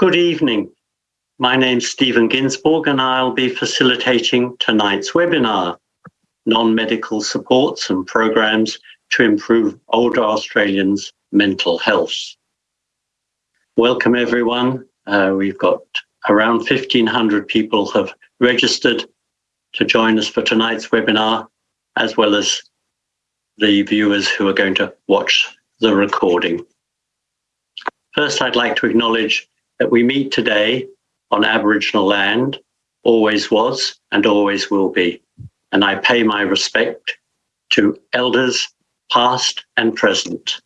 Good evening. My name's Stephen Ginsborg and I'll be facilitating tonight's webinar, Non-Medical Supports and Programs to Improve Older Australians' Mental Health. Welcome everyone. Uh, we've got around 1,500 people have registered to join us for tonight's webinar, as well as the viewers who are going to watch the recording. First, I'd like to acknowledge that we meet today on Aboriginal land, always was and always will be. And I pay my respect to elders past and present.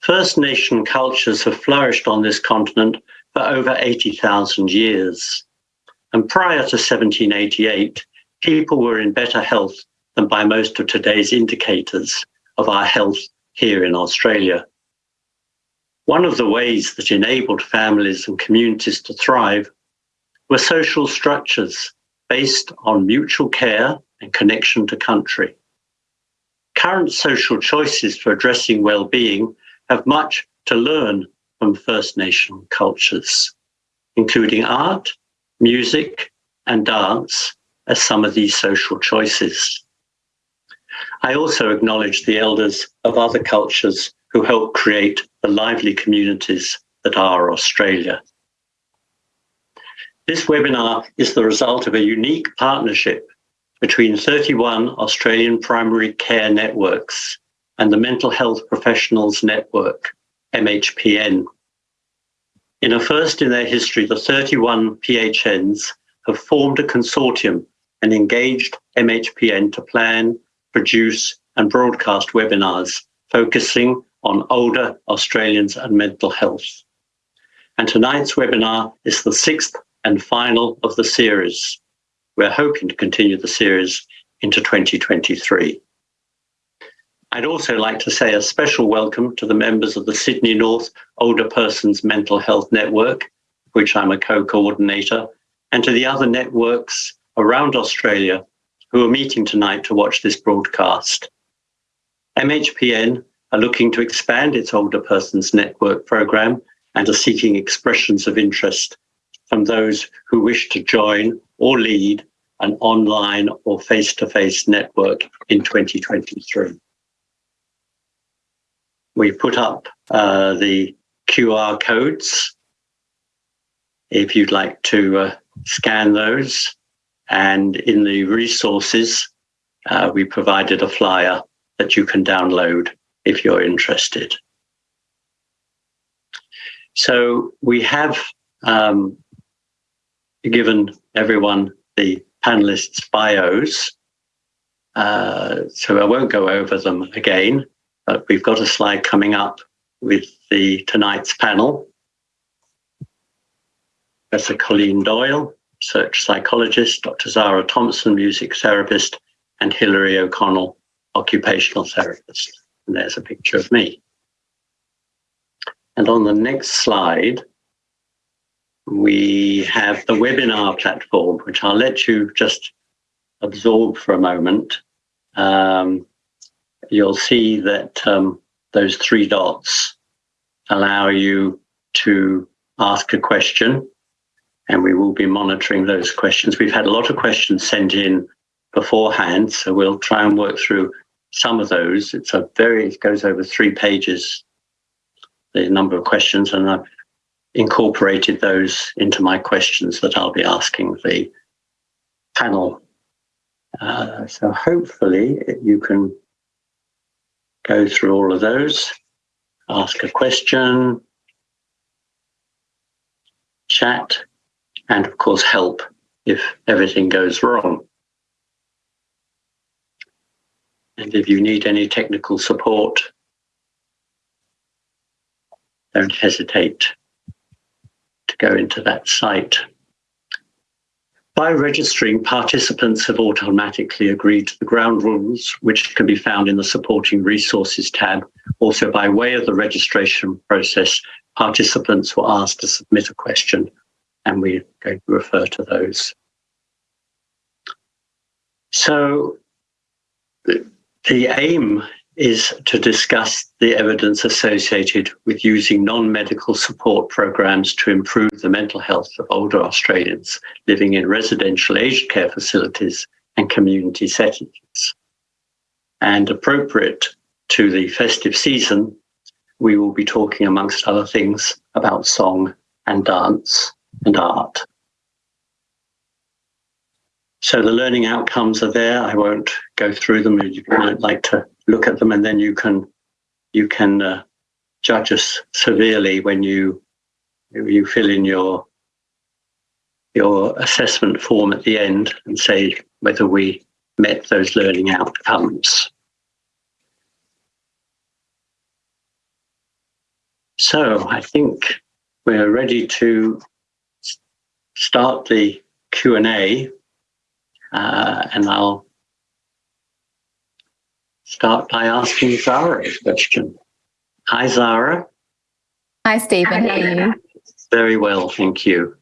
First Nation cultures have flourished on this continent for over 80,000 years. And prior to 1788, people were in better health than by most of today's indicators of our health here in Australia. One of the ways that enabled families and communities to thrive were social structures based on mutual care and connection to country. Current social choices for addressing well-being have much to learn from First Nation cultures, including art, music, and dance as some of these social choices. I also acknowledge the elders of other cultures who help create the lively communities that are Australia. This webinar is the result of a unique partnership between 31 Australian primary care networks and the Mental Health Professionals Network, MHPN. In a first in their history, the 31 PHNs have formed a consortium and engaged MHPN to plan, produce and broadcast webinars focusing on older Australians and mental health. And tonight's webinar is the sixth and final of the series. We're hoping to continue the series into 2023. I'd also like to say a special welcome to the members of the Sydney North Older Persons Mental Health Network, which I'm a co-coordinator, and to the other networks around Australia who are meeting tonight to watch this broadcast. MHPN are looking to expand its older persons network program and are seeking expressions of interest from those who wish to join or lead an online or face-to-face -face network in 2023. We put up uh, the QR codes if you'd like to uh, scan those. And in the resources, uh, we provided a flyer that you can download if you're interested. So we have um, given everyone the panelists' bios. Uh, so I won't go over them again, but we've got a slide coming up with the tonight's panel. Professor Colleen Doyle, research psychologist, Dr. Zara Thompson, music therapist, and Hilary O'Connell, occupational therapist. And there's a picture of me. And on the next slide, we have the webinar platform, which I'll let you just absorb for a moment. Um, you'll see that um, those three dots allow you to ask a question and we will be monitoring those questions. We've had a lot of questions sent in beforehand, so we'll try and work through some of those. It's a very, it goes over three pages, the number of questions, and I've incorporated those into my questions that I'll be asking the panel. Uh, so hopefully you can go through all of those, ask a question, chat, and of course help if everything goes wrong. And if you need any technical support, don't hesitate to go into that site. By registering, participants have automatically agreed to the ground rules, which can be found in the Supporting Resources tab. Also, by way of the registration process, participants were asked to submit a question, and we're going to refer to those. So the aim is to discuss the evidence associated with using non-medical support programs to improve the mental health of older Australians living in residential aged care facilities and community settings. And appropriate to the festive season, we will be talking, amongst other things, about song and dance and art. So the learning outcomes are there. I won't go through them. You might like to look at them, and then you can you can uh, judge us severely when you you fill in your your assessment form at the end and say whether we met those learning outcomes. So I think we're ready to start the Q&A uh, and I'll start by asking Zara a question. Hi, Zara. Hi, Stephen. How are you? Very well, thank you.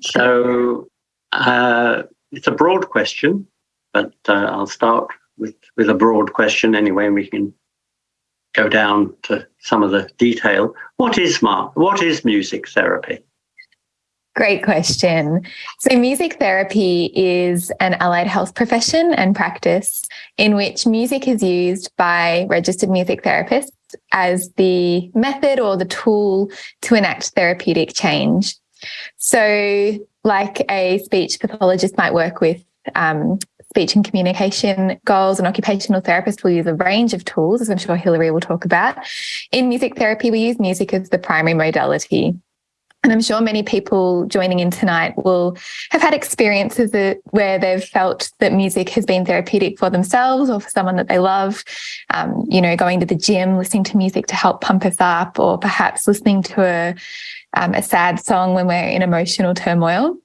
So uh, it's a broad question, but uh, I'll start with, with a broad question anyway, and we can go down to some of the detail. What is what is music therapy? Great question. So, music therapy is an allied health profession and practice in which music is used by registered music therapists as the method or the tool to enact therapeutic change. So, like a speech pathologist might work with um, speech and communication goals, an occupational therapist will use a range of tools, as I'm sure Hilary will talk about. In music therapy, we use music as the primary modality. And I'm sure many people joining in tonight will have had experiences that, where they've felt that music has been therapeutic for themselves or for someone that they love. Um, you know, going to the gym, listening to music to help pump us up, or perhaps listening to a, um, a sad song when we're in emotional turmoil.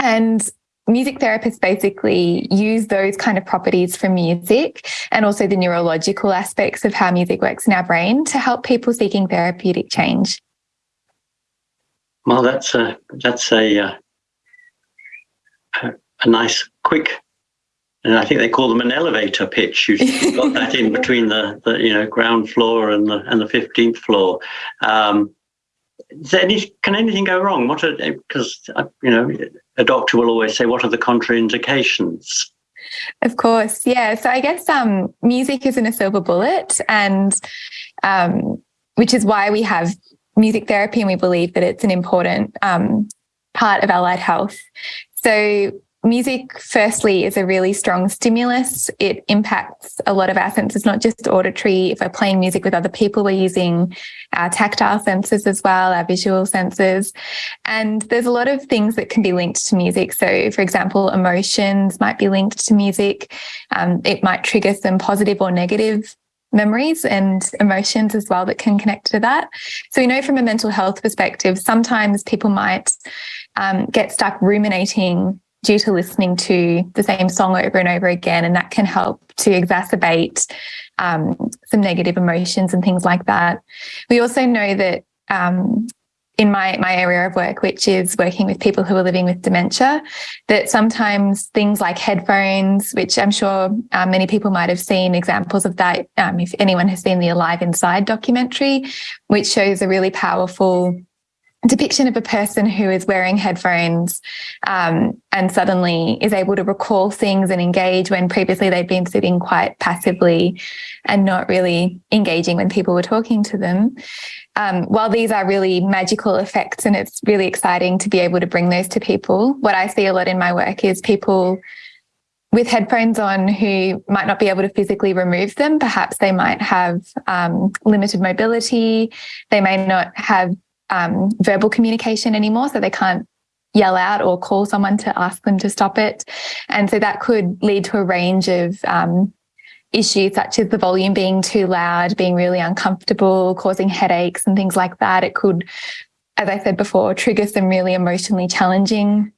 And music therapists basically use those kind of properties from music and also the neurological aspects of how music works in our brain to help people seeking therapeutic change. Well, that's a that's a uh, a nice quick, and I think they call them an elevator pitch. You've got that in between the, the you know ground floor and the and the fifteenth floor. Um, any, can anything go wrong? What are because uh, you know a doctor will always say, what are the contraindications? Of course, yeah. So I guess um, music isn't a silver bullet, and um, which is why we have music therapy, and we believe that it's an important um, part of allied health. So music, firstly, is a really strong stimulus. It impacts a lot of our senses, not just auditory. If we're playing music with other people, we're using our tactile senses as well, our visual senses. And there's a lot of things that can be linked to music. So, for example, emotions might be linked to music. Um, it might trigger some positive or negative memories and emotions as well that can connect to that. So we know from a mental health perspective, sometimes people might um, get stuck ruminating due to listening to the same song over and over again, and that can help to exacerbate um, some negative emotions and things like that. We also know that um, in my my area of work, which is working with people who are living with dementia, that sometimes things like headphones, which I'm sure um, many people might have seen examples of that. Um, if anyone has seen the Alive Inside documentary, which shows a really powerful depiction of a person who is wearing headphones um, and suddenly is able to recall things and engage when previously they've been sitting quite passively and not really engaging when people were talking to them. Um, while these are really magical effects and it's really exciting to be able to bring those to people, what I see a lot in my work is people with headphones on who might not be able to physically remove them. Perhaps they might have um, limited mobility. They may not have um, verbal communication anymore, so they can't yell out or call someone to ask them to stop it. And so that could lead to a range of um, issues such as the volume being too loud, being really uncomfortable, causing headaches and things like that. It could, as I said before, trigger some really emotionally challenging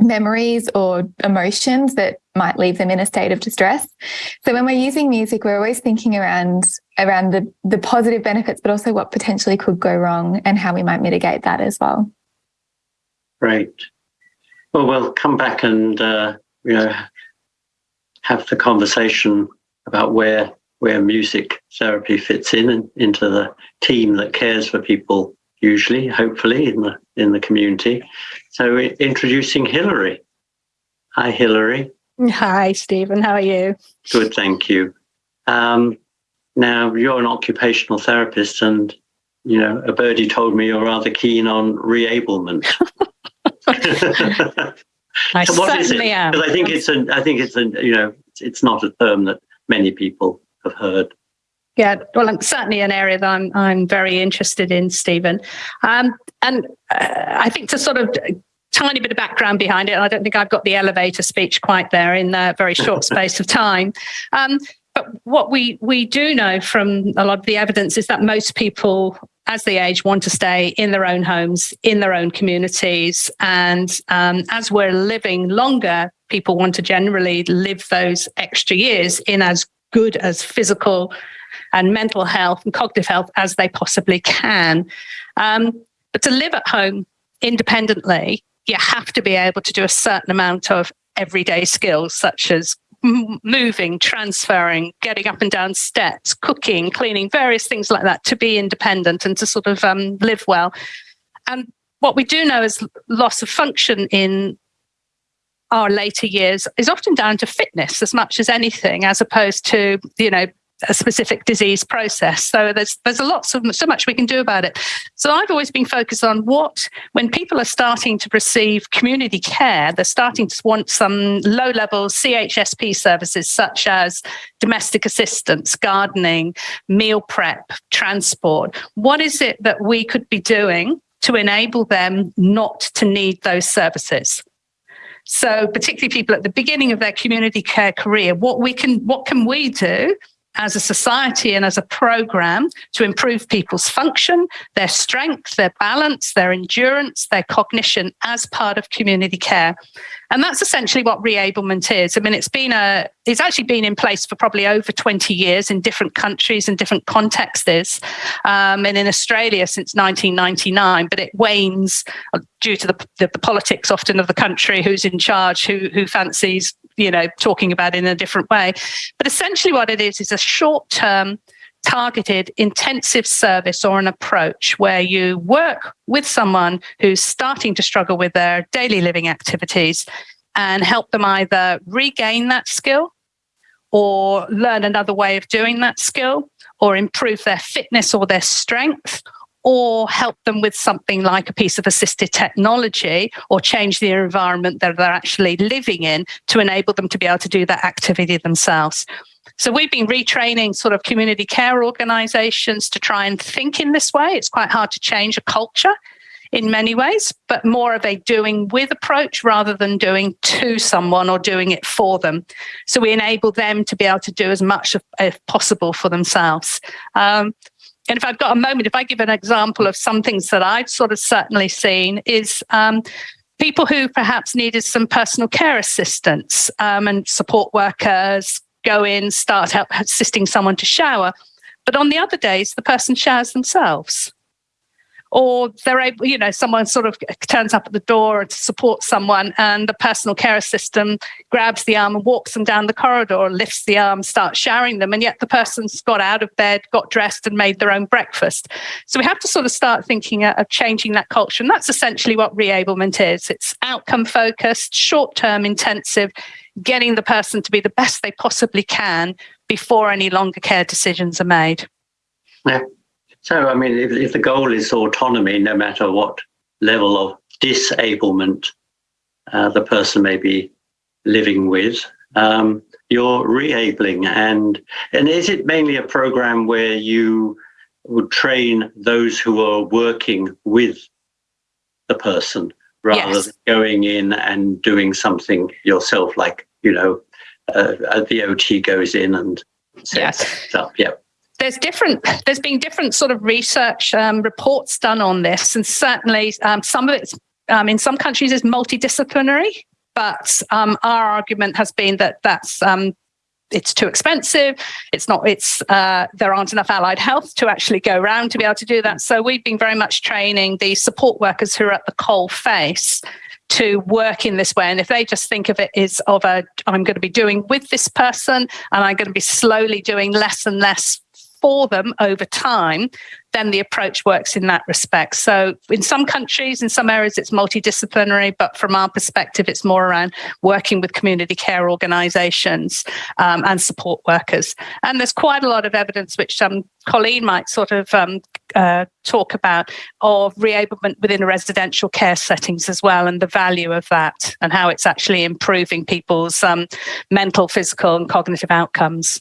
memories or emotions that might leave them in a state of distress. So when we're using music, we're always thinking around around the the positive benefits, but also what potentially could go wrong and how we might mitigate that as well. Great. Well, we'll come back and uh, you know have the conversation about where where music therapy fits in and into the team that cares for people usually, hopefully, in the in the community. So introducing Hilary. Hi, Hilary. Hi, Stephen. How are you? Good, thank you. Um, now you're an occupational therapist, and you know a birdie told me you're rather keen on reablement. I so what is it? am. Because I think it's a, I think it's a, you know, it's not a term that many people have heard. Yeah, well, it's certainly an area that I'm I'm very interested in, Stephen. Um, and uh, I think to sort of tiny bit of background behind it, I don't think I've got the elevator speech quite there in a very short space of time. Um, but what we we do know from a lot of the evidence is that most people as they age want to stay in their own homes in their own communities and um, as we're living longer people want to generally live those extra years in as good as physical and mental health and cognitive health as they possibly can. Um, but to live at home independently, you have to be able to do a certain amount of everyday skills, such as moving, transferring, getting up and down steps, cooking, cleaning, various things like that to be independent and to sort of um, live well. And what we do know is loss of function in our later years is often down to fitness as much as anything, as opposed to, you know, a specific disease process. So there's there's a lot so, so much we can do about it. So I've always been focused on what when people are starting to receive community care, they're starting to want some low level CHSP services such as domestic assistance, gardening, meal prep, transport. What is it that we could be doing to enable them not to need those services? So particularly people at the beginning of their community care career, what we can, what can we do as a society and as a program to improve people's function, their strength, their balance, their endurance, their cognition as part of community care. And that's essentially what reablement is. I mean, it's been a, it's actually been in place for probably over 20 years in different countries and different contexts. Um, and in Australia since 1999, but it wanes due to the, the, the politics often of the country who's in charge, who, who fancies you know, talking about in a different way. But essentially what it is, is a short term targeted intensive service or an approach where you work with someone who's starting to struggle with their daily living activities and help them either regain that skill or learn another way of doing that skill or improve their fitness or their strength or help them with something like a piece of assisted technology or change the environment that they're actually living in to enable them to be able to do that activity themselves. So we've been retraining sort of community care organizations to try and think in this way. It's quite hard to change a culture in many ways, but more of a doing with approach rather than doing to someone or doing it for them. So we enable them to be able to do as much as possible for themselves. Um, and if I've got a moment, if I give an example of some things that I've sort of certainly seen is um, people who perhaps needed some personal care assistance um, and support workers go in, start help assisting someone to shower. But on the other days, the person showers themselves or they're able, you know, someone sort of turns up at the door to support someone and the personal care assistant grabs the arm and walks them down the corridor, lifts the arm, starts showering them. And yet the person's got out of bed, got dressed and made their own breakfast. So we have to sort of start thinking of changing that culture. And that's essentially what reablement is. It's outcome focused, short term intensive, getting the person to be the best they possibly can before any longer care decisions are made. Yeah. So, I mean, if, if the goal is autonomy, no matter what level of disablement uh, the person may be living with, um, you're reabling. And, and is it mainly a program where you would train those who are working with the person rather yes. than going in and doing something yourself, like, you know, uh, the OT goes in and sets yes. up? Yep there's different there's been different sort of research um, reports done on this and certainly um, some of it um, in some countries is multidisciplinary but um, our argument has been that that's um, it's too expensive. It's not. It's uh, there aren't enough allied health to actually go around to be able to do that. So we've been very much training the support workers who are at the coal face to work in this way. And if they just think of it as of a, I'm going to be doing with this person, and I'm going to be slowly doing less and less for them over time, then the approach works in that respect. So, in some countries, in some areas, it's multidisciplinary, but from our perspective, it's more around working with community care organisations um, and support workers. And there's quite a lot of evidence, which um, Colleen might sort of um, uh, talk about, of reablement within residential care settings as well, and the value of that, and how it's actually improving people's um, mental, physical, and cognitive outcomes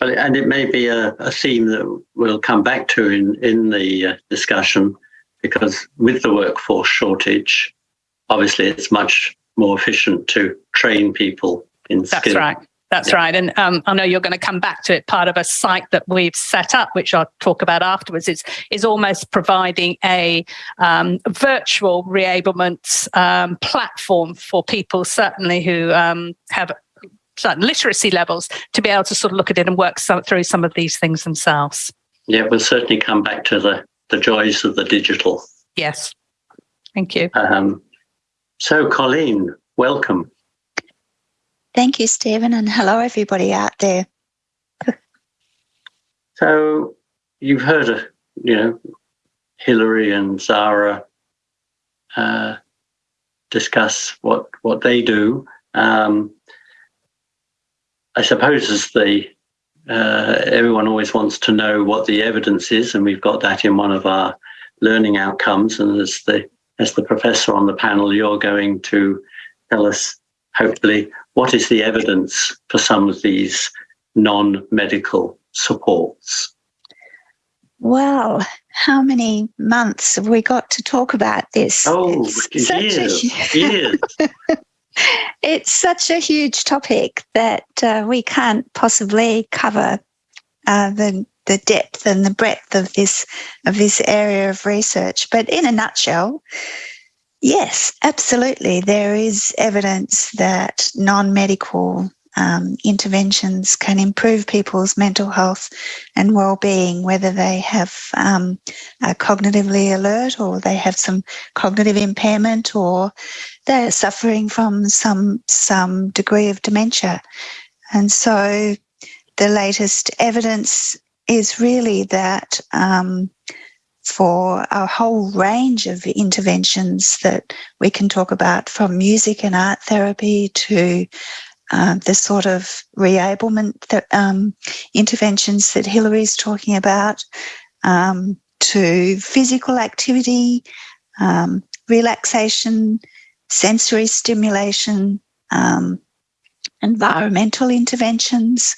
and it may be a, a, theme that we'll come back to in, in the uh, discussion because with the workforce shortage, obviously it's much more efficient to train people in That's skill. right. That's yeah. right. And um, I know you're going to come back to it. Part of a site that we've set up, which I'll talk about afterwards, is, is almost providing a um, virtual reablement um, platform for people, certainly who um, have certain literacy levels to be able to sort of look at it and work some, through some of these things themselves. Yeah, we'll certainly come back to the, the joys of the digital. Yes. Thank you. Um, so, Colleen, welcome. Thank you, Stephen, and hello, everybody out there. so, you've heard of, you know, Hilary and Zara uh, discuss what what they do. Um, I suppose as the uh, everyone always wants to know what the evidence is, and we've got that in one of our learning outcomes. And as the as the professor on the panel, you're going to tell us, hopefully, what is the evidence for some of these non-medical supports. Well, how many months have we got to talk about this? Oh, years, a... years. it's such a huge topic that uh, we can't possibly cover uh, the the depth and the breadth of this of this area of research. But in a nutshell, yes, absolutely, there is evidence that non-medical um, interventions can improve people's mental health and well-being, whether they have um, are cognitively alert or they have some cognitive impairment or they're suffering from some some degree of dementia. And so the latest evidence is really that um, for a whole range of interventions that we can talk about from music and art therapy to uh, the sort of reablement that, um, interventions that Hilary's talking about, um, to physical activity, um, relaxation, sensory stimulation, um, environmental interventions,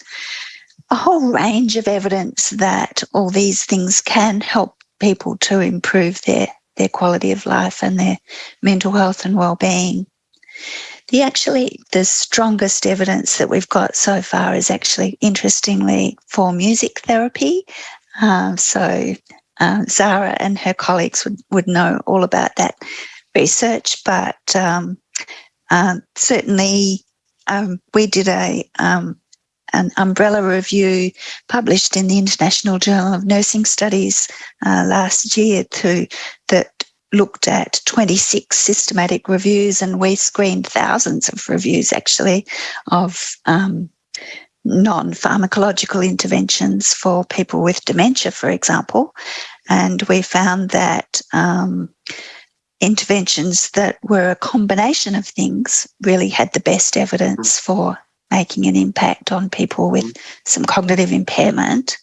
a whole range of evidence that all these things can help people to improve their, their quality of life and their mental health and well-being. The actually the strongest evidence that we've got so far is actually interestingly for music therapy. Uh, so uh, Zara and her colleagues would, would know all about that research, but um, uh, certainly um, we did a um, an umbrella review published in the International Journal of Nursing Studies uh, last year to that looked at 26 systematic reviews and we screened thousands of reviews actually of um, non-pharmacological interventions for people with dementia, for example. And we found that um, interventions that were a combination of things really had the best evidence for making an impact on people with some cognitive impairment.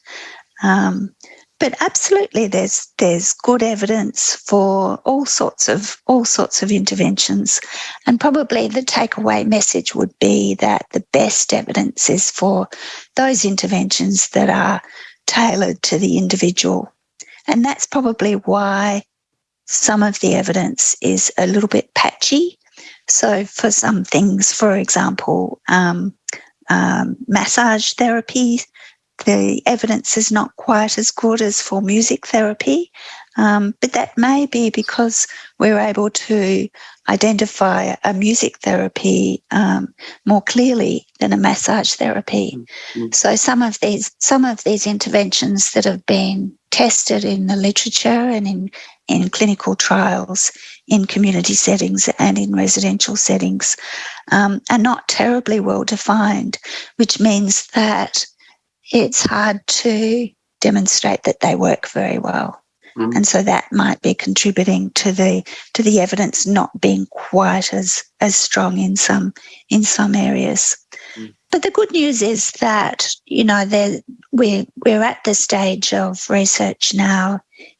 Um, but absolutely there's there's good evidence for all sorts of all sorts of interventions. And probably the takeaway message would be that the best evidence is for those interventions that are tailored to the individual. And that's probably why some of the evidence is a little bit patchy. So for some things for example um, um, massage therapy the evidence is not quite as good as for music therapy. Um, but that may be because we're able to identify a music therapy um, more clearly than a massage therapy. Mm. So some of these some of these interventions that have been tested in the literature and in in clinical trials in community settings and in residential settings um, are not terribly well defined, which means that it's hard to demonstrate that they work very well. Mm. And so that might be contributing to the to the evidence not being quite as as strong in some in some areas. Mm. But the good news is that you know there we're we're at the stage of research now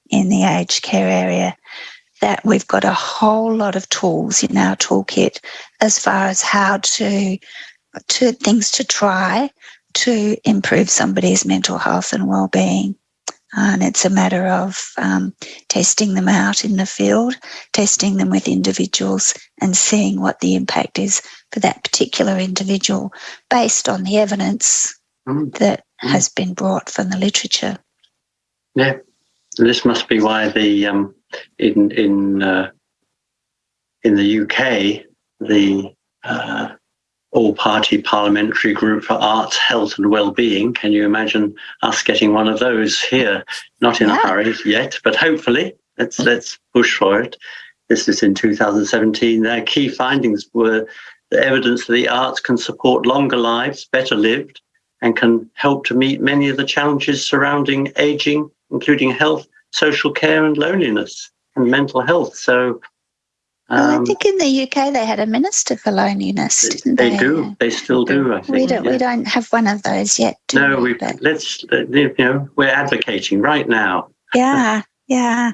in the aged care area that we've got a whole lot of tools in our toolkit as far as how to to things to try to improve somebody's mental health and well-being and it's a matter of um, testing them out in the field, testing them with individuals, and seeing what the impact is for that particular individual based on the evidence Mm. that Mm. has been brought from the literature. Yeah, this must be why the um, in in uh, in the UK the uh, all-party parliamentary group for arts, health, and well-being. Can you imagine us getting one of those here? Not in Yeah. a hurry yet, but hopefully let's let's push for it. This is in 2017. Their key findings were the evidence that the arts can support longer lives, better lived, and can help to meet many of the challenges surrounding aging, including health, social care, and loneliness and mental health. So well, I um, think in the UK they had a minister for loneliness, didn't they? they do. They still do. I think. We don't. yeah. We don't have one of those yet. Do No, we? But- let's you know we're advocating right now. yeah, yeah.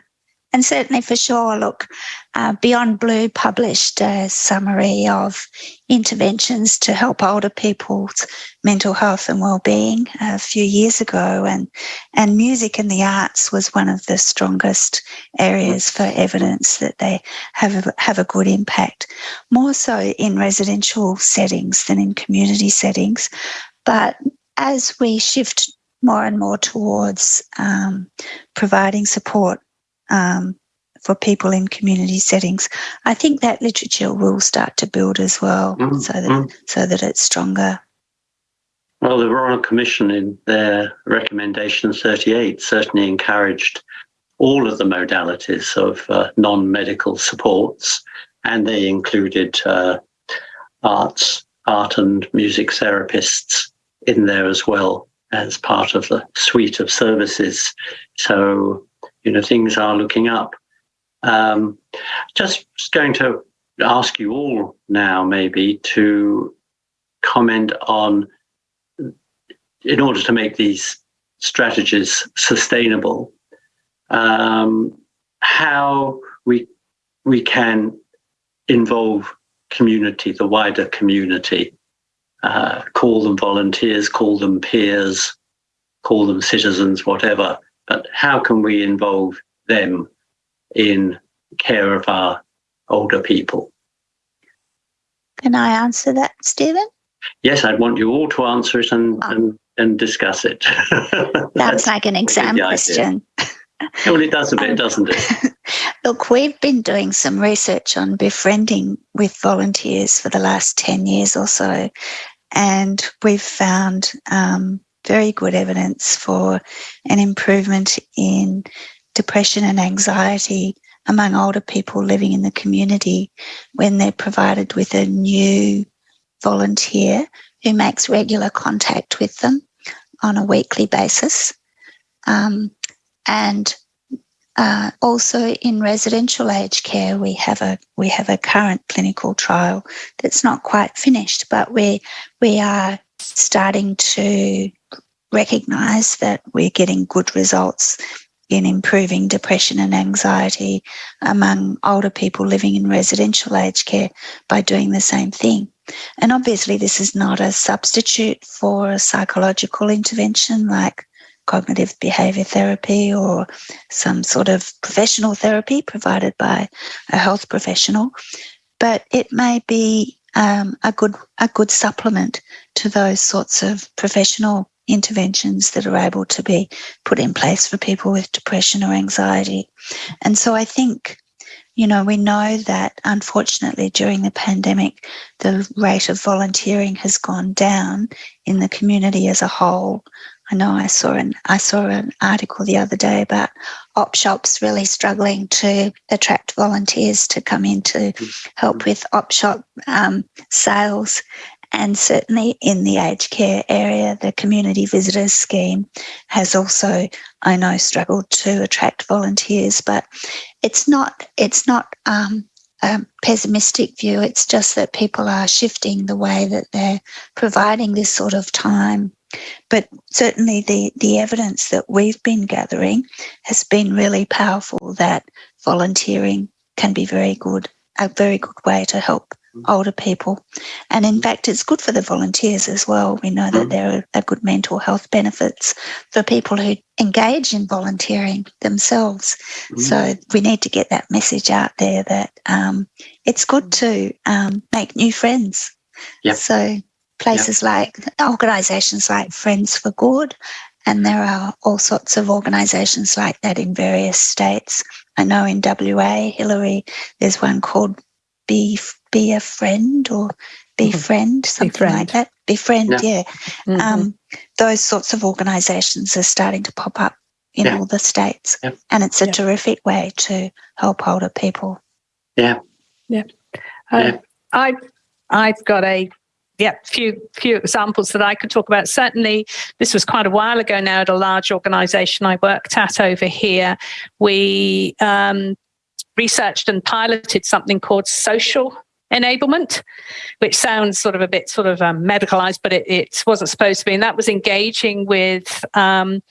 And certainly for sure, look, uh, Beyond Blue published a summary of interventions to help older people's mental health and well-being a few years ago, and and music and the arts was one of the strongest areas for evidence that they have a, have a good impact, more so in residential settings than in community settings. But as we shift more and more towards um, providing support um, for people in community settings, I think that literature will start to build as well, Mm, so that mm. so that it's stronger. Well, the Royal Commission in their recommendation 38 certainly encouraged all of the modalities of uh, non-medical supports, and they included uh, arts, art and music therapists in there as well as part of the suite of services. So, you know, things are looking up. Um, just going to ask you all now, maybe, to comment on, in order to make these strategies sustainable, um, how we we can involve community, the wider community, uh, call them volunteers, call them peers, call them citizens, whatever. But how can we involve them in care of our older people? Can I answer that, Stephen? Yes, I'd want you all to answer it and Ah. and, and discuss it. That's like an exam question. well, it does a bit, Um, doesn't it? Look, we've been doing some research on befriending with volunteers for the last 10 years or so, and we've found um, very good evidence for an improvement in depression and anxiety among older people living in the community when they're provided with a new volunteer who makes regular contact with them on a weekly basis. Um, and uh, also in residential aged care, we have a we have a current clinical trial that's not quite finished, but we we are starting to recognise that we're getting good results in improving depression and anxiety among older people living in residential aged care by doing the same thing. And obviously, this is not a substitute for a psychological intervention like cognitive behavior therapy or some sort of professional therapy provided by a health professional, but it may be um, a good a good supplement to those sorts of professional interventions that are able to be put in place for people with depression or anxiety. And so I think, you know, we know that unfortunately during the pandemic, the rate of volunteering has gone down in the community as a whole. I know I saw an I saw an article the other day about op shops really struggling to attract volunteers to come in to help with op shop um, sales, and certainly in the aged care area, the community visitors scheme has also, I know, struggled to attract volunteers. But it's not it's not um, a pessimistic view. It's just that people are shifting the way that they're providing this sort of time but certainly the, the evidence that we've been gathering has been really powerful that volunteering can be very good, a very good way to help Mm-hmm. older people. And in mm-hmm. fact, it's good for the volunteers as well. We know that mm-hmm. there are good mental health benefits for people who engage in volunteering themselves. So we need to get that message out there that um, it's good to um, make new friends. Yeah. So places like organizations like Friends for Good, and there are all sorts of organizations like that in various states. I know in WA, Hilary, there's one called Be Be a Friend or Befriend, something like that. Befriend, yeah. Mhm. Um, those sorts of organizations are starting to pop up in Yeah. all the states, Yeah. and it's a Yeah. terrific way to help older people. Yeah. Uh, Yeah. I, I've got a yeah few few examples that I could talk about. Certainly, this was quite a while ago now at a large organisation I worked at over here. We um, researched and piloted something called social enablement, which sounds sort of a bit sort of um, medicalized, but it, it wasn't supposed to be. And that was engaging with um,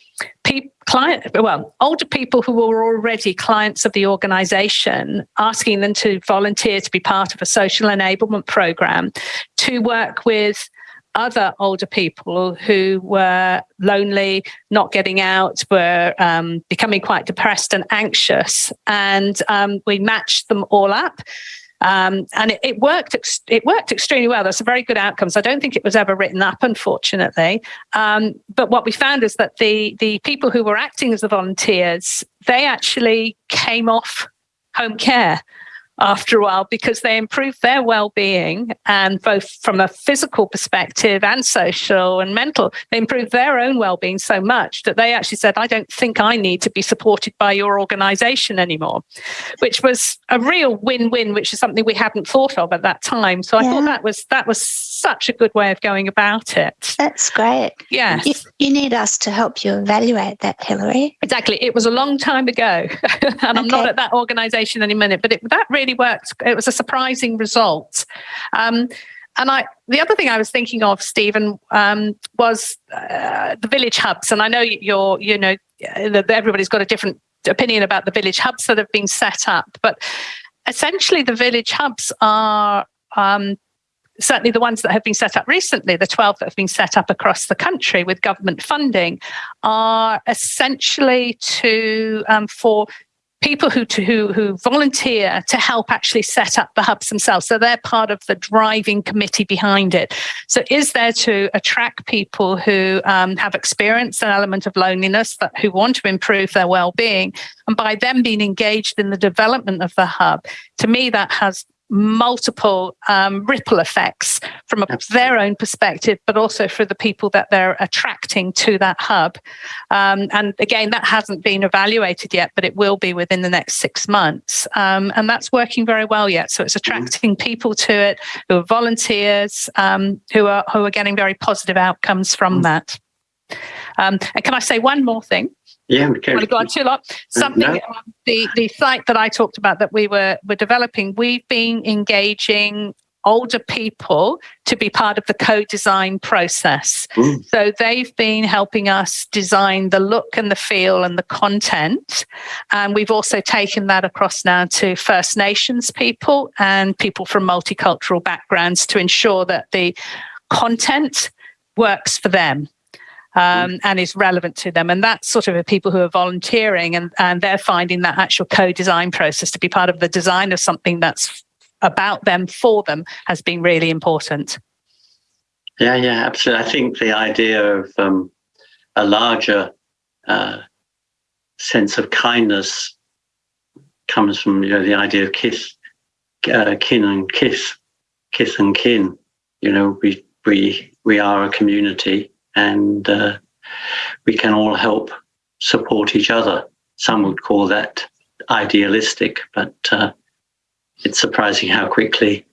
people, client, well, older people who were already clients of the organization, asking them to volunteer to be part of a social enablement program to work with other older people who were lonely, not getting out, were um, becoming quite depressed and anxious. And um, we matched them all up. Um, and it, it worked. It worked extremely well. There's a very good outcome. So I don't think it was ever written up, unfortunately. Um, but what we found is that the the people who were acting as the volunteers, they actually came off home care after a while because they improved their well-being and both from a physical perspective and social and mental they improved their own well-being so much that they actually said i don't think i need to be supported by your organization anymore which was a real win-win which is something we hadn't thought of at that time so i thought that was that was such a good way of going about it That's great. yes You, you need us to help you evaluate that, Hilary. Exactly. It was a long time ago, and I'm not at that organisation any minute. But it, that really worked. It was a surprising result. Um, and I, the other thing I was thinking of, Stephen, um, was uh, the village hubs. And I know you're, you know, uh, everybody's got a different opinion about the village hubs that have been set up, but essentially the village hubs are. Um, certainly the ones that have been set up recently, the 12 that have been set up across the country with government funding, are essentially to um, for people who, to, who who volunteer to help actually set up the hubs themselves. So they're part of the driving committee behind it. So is there to attract people who um, have experienced an element of loneliness, that who want to improve their well-being, and by them being engaged in the development of the hub, to me that has multiple um, ripple effects from a, their own perspective, but also for the people that they're attracting to that hub. Um, and again, that hasn't been evaluated yet, but it will be within the next six months. Um, and that's working very well yet. So it's attracting people to it who are volunteers, um, who are who are getting very positive outcomes from that. Um, and can I say one more thing? Yeah, okay. want to go on too long. Something No. um, the the site that I talked about that we were were developing. We've been engaging older people to be part of the co-design process. Mm. So they've been helping us design the look and the feel and the content. And we've also taken that across now to First Nations people and people from multicultural backgrounds to ensure that the content works for them um, and is relevant to them. And that's sort of the people who are volunteering and, and they're finding that actual co-design process to be part of the design of something that's about them for them has been really important. Yeah, yeah, absolutely. I think the idea of um, a larger uh, sense of kindness comes from you know the idea of kiss, uh, kin and kiss, kiss and kin. You know, we we we are a community, and uh, we can all help support each other. Some would call that idealistic, but uh, it's surprising how quickly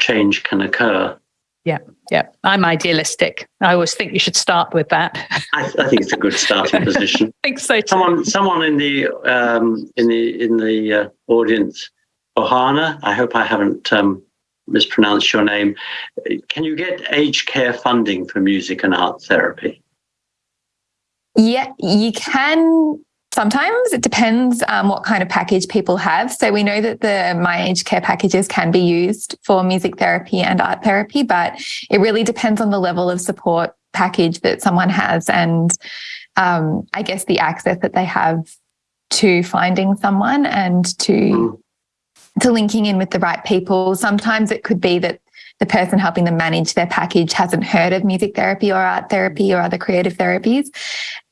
change can occur. Yeah, yeah. I'm idealistic. I always think you should start with that. I, I think it's a good starting position. I think so too. Someone, someone in the um, in the in the uh, audience, Ohana. I hope I haven't um, mispronounced your name. Can you get aged care funding for music and art therapy? Yeah, you can Sometimes it depends um, what kind of package people have. So we know that the My Aged Care packages can be used for music therapy and art therapy, but it really depends on the level of support package that someone has and um, I guess the access that they have to finding someone and to mm. To linking in with the right people. Sometimes it could be that the person helping them manage their package hasn't heard of music therapy or art therapy or other creative therapies,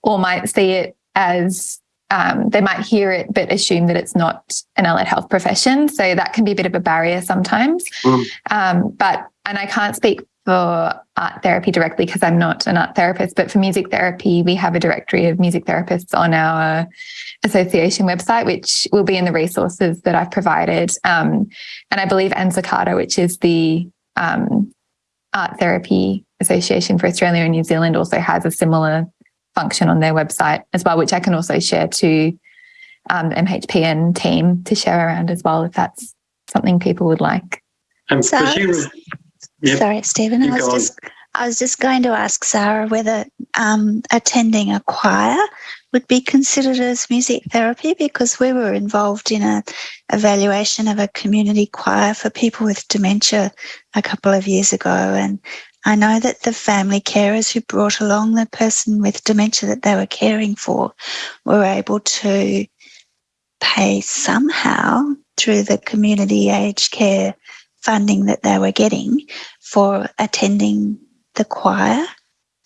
or might see it as um, they might hear it but assume that it's not an allied health profession. So that can be a bit of a barrier sometimes. Mm. Um, but, and I can't speak for art therapy directly because I'm not an art therapist, but for music therapy, we have a directory of music therapists on our association website, which will be in the resources that I've provided. Um, and I believe ANZACATA, which is the um, Art Therapy Association for Australia and New Zealand, also has a similar function on their website as well, which I can also share to um, MHPN team to share around as well if that's something people would like. Um, Sarah, yep. Sorry, Stephen. I was just I was just going to ask Sarah whether um, attending a choir would be considered as music therapy because we were involved in a evaluation of a community choir for people with dementia a couple of years ago and I know that the family carers who brought along the person with dementia that they were caring for were able to pay somehow through the community aged care funding that they were getting for attending the choir.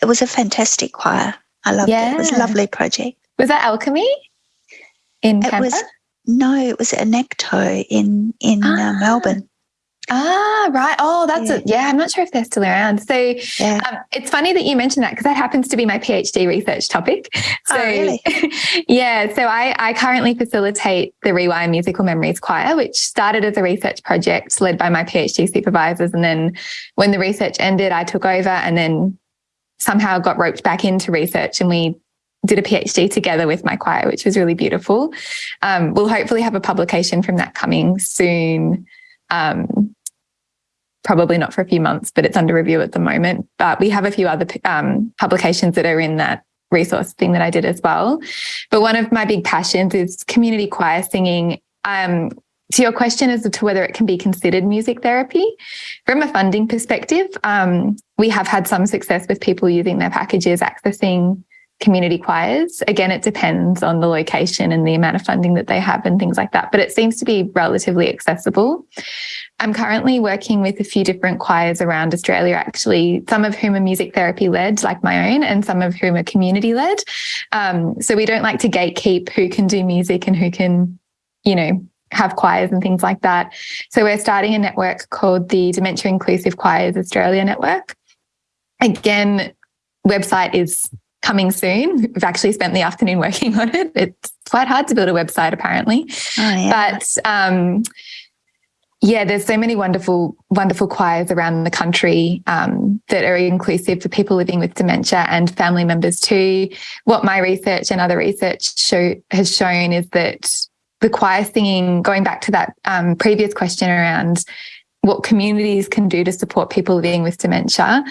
It was a fantastic choir. I loved yeah. it. It was a lovely project. Was that Alchemy in it Canberra? Was, no, it was Anecto in in uh, ah. uh, Melbourne. Ah, right. Oh, that's yeah. it. Yeah, I'm not sure if they're still around. So yeah. um, it's funny that you mentioned that because that happens to be my PhD research topic. So, oh, really? yeah. So I, I currently facilitate the Rewire Musical Memories Choir, which started as a research project led by my PhD supervisors. And then when the research ended, I took over and then somehow got roped back into research and we did a PhD together with my choir, which was really beautiful. Um, we'll hopefully have a publication from that coming soon. Um, probably not for a few months, but it's under review at the moment. But we have a few other um, publications that are in that resource thing that I did as well. But one of my big passions is community choir singing. Um, to your question as to whether it can be considered music therapy, from a funding perspective, um, we have had some success with people using their packages accessing community choirs. Again, it depends on the location and the amount of funding that they have and things like that, but it seems to be relatively accessible. I'm currently working with a few different choirs around Australia, actually, some of whom are music therapy led, like my own, and some of whom are community led. Um, so we don't like to gatekeep who can do music and who can, you know, have choirs and things like that. So we're starting a network called the Dementia Inclusive Choirs Australia Network. Again, website is coming soon. We've actually spent the afternoon working on it. It's quite hard to build a website, apparently. Oh, yeah. But um, yeah, there's so many wonderful, wonderful choirs around the country um, that are inclusive for people living with dementia and family members too. What my research and other research show has shown is that the choir singing, going back to that um, previous question around what communities can do to support people living with dementia,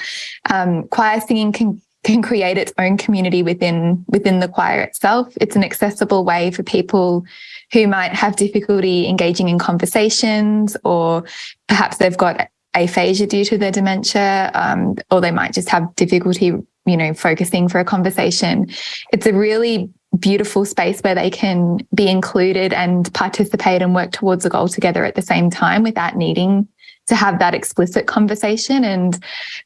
um, choir singing can can create its own community within within the choir itself. It's an accessible way for people who might have difficulty engaging in conversations or perhaps they've got aphasia due to their dementia um, or they might just have difficulty you know focusing for a conversation it's a really beautiful space where they can be included and participate and work towards a goal together at the same time without needing to have that explicit conversation. And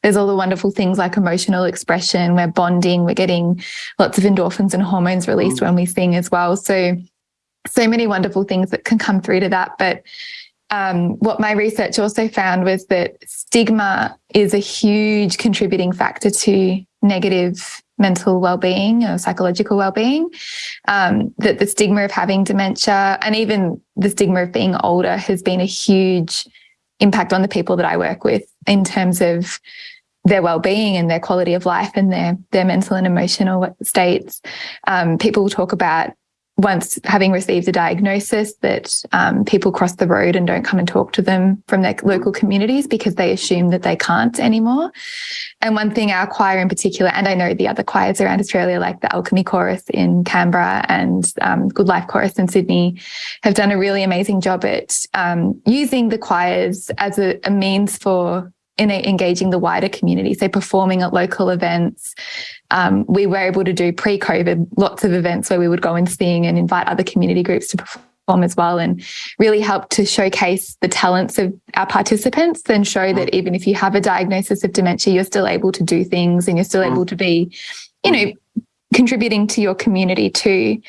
there's all the wonderful things like emotional expression, we're bonding, we're getting lots of endorphins and hormones released mm. when we sing as well. So, so many wonderful things that can come through to that. But um, what my research also found was that stigma is a huge contributing factor to negative mental well-being or psychological well-being um, that the stigma of having dementia and even the stigma of being older has been a huge impact on the people that I work with in terms of their well-being and their quality of life and their their mental and emotional states. Um, people talk about once having received a diagnosis that um, people cross the road and don't come and talk to them from their local communities because they assume that they can't anymore. And one thing our choir in particular, and I know the other choirs around Australia, like the Alchemy Chorus in Canberra and um, Good Life Chorus in Sydney, have done a really amazing job at um, using the choirs as a, a means for in engaging the wider community, so performing at local events. Um, we were able to do pre-COVID lots of events where we would go and sing and invite other community groups to perform as well and really help to showcase the talents of our participants and show that mm. even if you have a diagnosis of dementia, you're still able to do things and you're still able mm. to be, you know, contributing to your community too.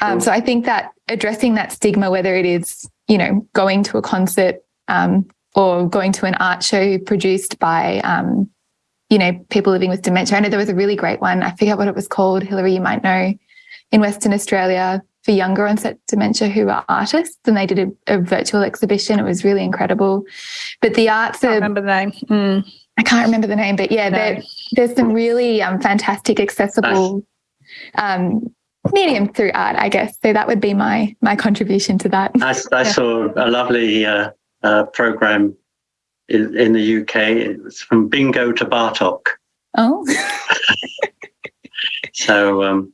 Um, so I think that addressing that stigma, whether it is, you know, going to a concert, um, or going to an art show produced by, um, you know, people living with dementia. I know there was a really great one. I forget what it was called. Hilary, you might know, in Western Australia for younger onset dementia who are artists, and they did a, a virtual exhibition. It was really incredible. But the arts I remember the name. Mm. I can't remember the name, but yeah, no. there's some really um, fantastic, accessible um, medium through art, I guess. So that would be my my contribution to that. I, I yeah. saw a lovely uh, uh, program in, in, the UK. It's from bingo to Bartok. Oh. so um,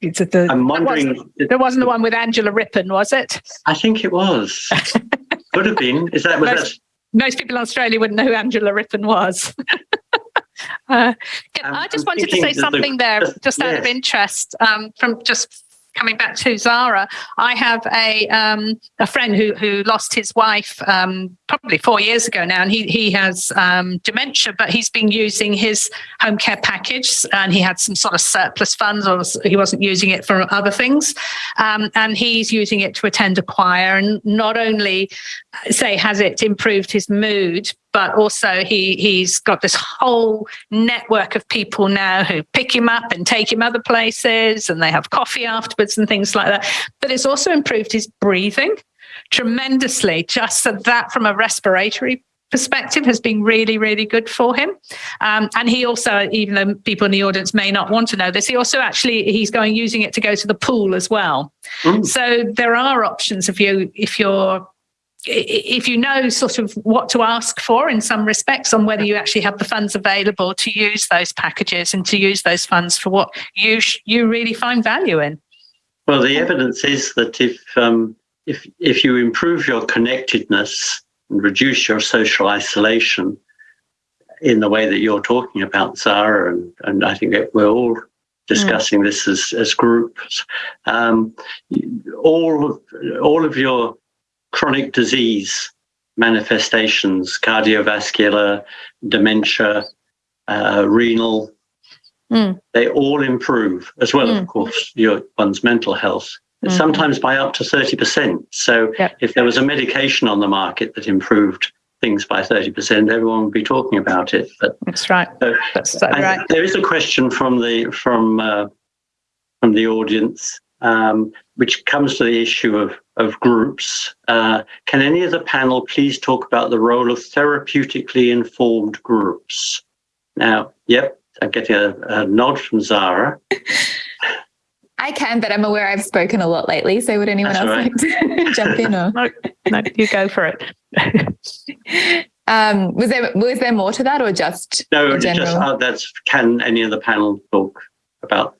it's at the, I'm wondering. Was, there wasn't the one with Angela Rippon, was it? I think it was. Could have been. Is that was most, that? Most people in Australia wouldn't know who Angela Rippon was. uh, I just I'm wanted to say something the, there, just yes. out of interest, um, from just coming back to Zara, I have a um, a friend who who lost his wife um, probably four years ago now, and he he has um, dementia, but he's been using his home care package, and he had some sort of surplus funds, or he wasn't using it for other things, um, and he's using it to attend a choir, and not only say has it improved his mood, but also he he's got this whole network of people now who pick him up and take him other places and they have coffee afterwards and things like that. But it's also improved his breathing tremendously just so that from a respiratory perspective has been really really good for him. Um, and he also even though people in the audience may not want to know this he also actually he's going using it to go to the pool as well. Mm. so there are options if you if you're if you know sort of what to ask for in some respects on whether you actually have the funds available to use those packages and to use those funds for what you you really find value in. Well, the evidence is that if um, if if you improve your connectedness and reduce your social isolation in the way that you're talking about, Zara, and, and I think we're all discussing mm. this as, as groups, um, all all of your chronic disease manifestations, cardiovascular, dementia, uh, renal, mm. they all improve, as well, mm. of course, your one's mental health, mm. sometimes by up to 30%. So yep. if there was a medication on the market that improved things by 30%, everyone would be talking about it. But That's right. So That's right. There is a question from the, from, uh, from the audience um, which comes to the issue of, of groups. Uh, can any of the panel please talk about the role of therapeutically informed groups? Now, yep, I'm getting a, a nod from Zara. I can, but I'm aware I've spoken a lot lately. So would anyone That's else right. like to jump in? Or? No, no, you go for it. um, was there was there more to that, or just no? Just uh, that's can any of the panel talk about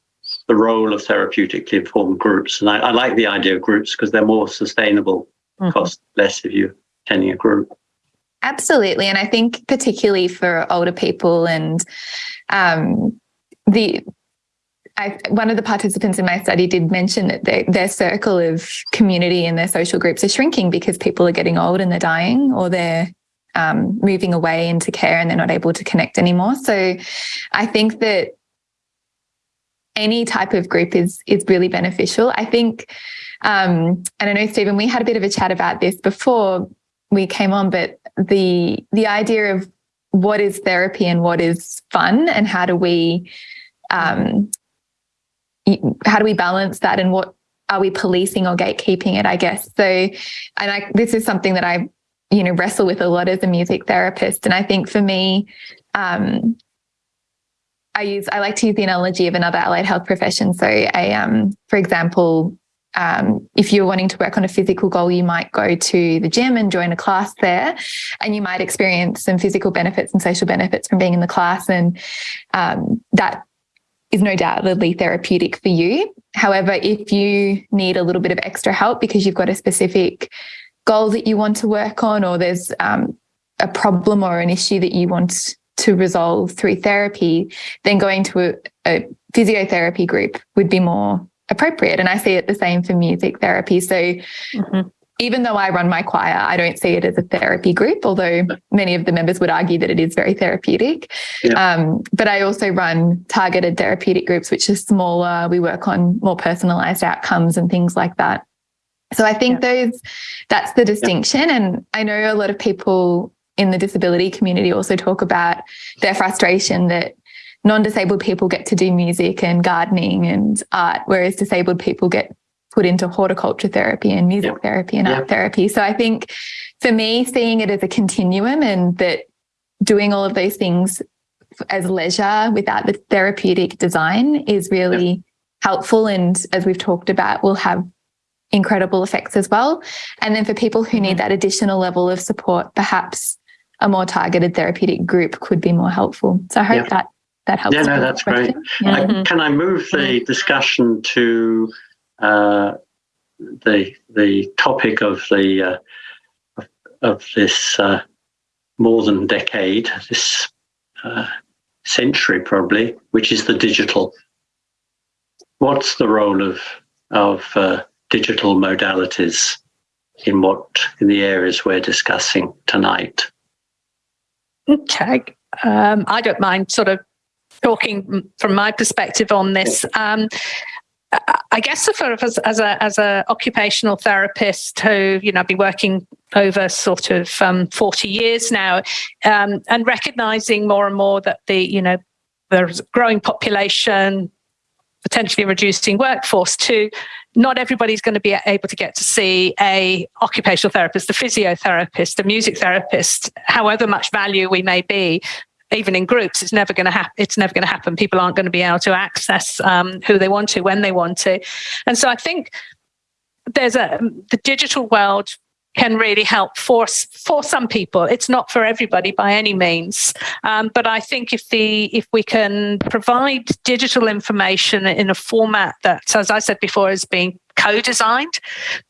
the role of therapeutically informed groups. And I, I like the idea of groups because they're more sustainable, mm-hmm. cost less if you're attending a group. Absolutely. And I think particularly for older people and um, the I, one of the participants in my study did mention that they, their circle of community and their social groups are shrinking because people are getting old and they're dying or they're um, moving away into care and they're not able to connect anymore. So I think that any type of group is is really beneficial. I think, um, and I know Stephen, we had a bit of a chat about this before we came on, but the the idea of what is therapy and what is fun and how do we um, how do we balance that and what are we policing or gatekeeping it i guess so and I, this is something that i you know wrestle with a lot as a music therapist and i think for me um, i use i like to use the analogy of another allied health profession so a um, for example um, if you're wanting to work on a physical goal, you might go to the gym and join a class there, and you might experience some physical benefits and social benefits from being in the class. And um, that is no doubtedly therapeutic for you. However, if you need a little bit of extra help because you've got a specific goal that you want to work on, or there's um, a problem or an issue that you want to resolve through therapy, then going to a, a physiotherapy group would be more appropriate. And I see it the same for music therapy. So mm-hmm. even though I run my choir, I don't see it as a therapy group, although many of the members would argue that it is very therapeutic. Yeah. Um, but I also run targeted therapeutic groups, which are smaller. We work on more personalized outcomes and things like that. So I think yeah. those that's the distinction. Yeah. And I know a lot of people in the disability community also talk about their frustration that non-disabled people get to do music and gardening and art, whereas disabled people get put into horticulture therapy and music yep. therapy and yep. art therapy. So I think for me, seeing it as a continuum and that doing all of those things as leisure without the therapeutic design is really yep. helpful. And as we've talked about, will have incredible effects as well. And then for people who need mm-hmm. that additional level of support, perhaps a more targeted therapeutic group could be more helpful. So I hope that that helps. Yeah, no, that's great. Yeah. I, mm-hmm. can I move the discussion to uh, the the topic of the uh, of, of, this uh, more than decade, this uh, century probably, which is the digital. What's the role of of uh, digital modalities in what in the areas we're discussing tonight? Okay, um, I don't mind sort of talking from my perspective on this. Um, I guess as, as, a as a occupational therapist who you know I've been working over sort of um, forty years now, um, and recognizing more and more that the you know there's a growing population, potentially reducing workforce too. Not everybody's going to be able to get to see a occupational therapist, the physiotherapist, the music therapist, however much value we may be even in groups, it's never going to happen. It's never going to happen. People aren't going to be able to access um, who they want to when they want to, and so I think there's a the digital world can really help for for some people. It's not for everybody by any means, um, but I think if the if we can provide digital information in a format that, as I said before, is being co-designed,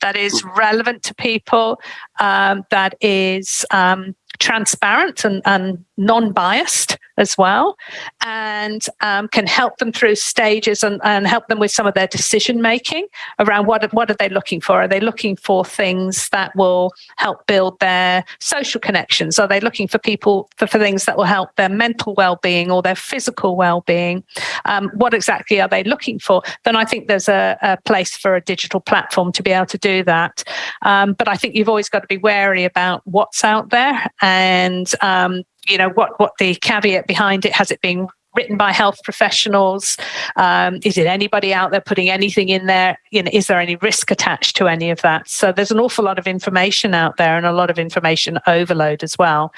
that is relevant to people, um, that is um, transparent and, and non-biased as well and um, can help them through stages and, and help them with some of their decision making around what, what are they looking for? Are they looking for things that will help build their social connections? Are they looking for people for, for things that will help their mental well-being or their physical well-being? Um, what exactly are they looking for? Then i think there's a, a, place for a digital platform to be able to do that. Um, but i think you've always got to be wary about what's out there and um, you know what what the caveat behind it has it been written by health professionals? Um, is it anybody out there putting anything in there? You know is there any risk attached to any of that? So there's an awful lot of information out there and a lot of information overload as well.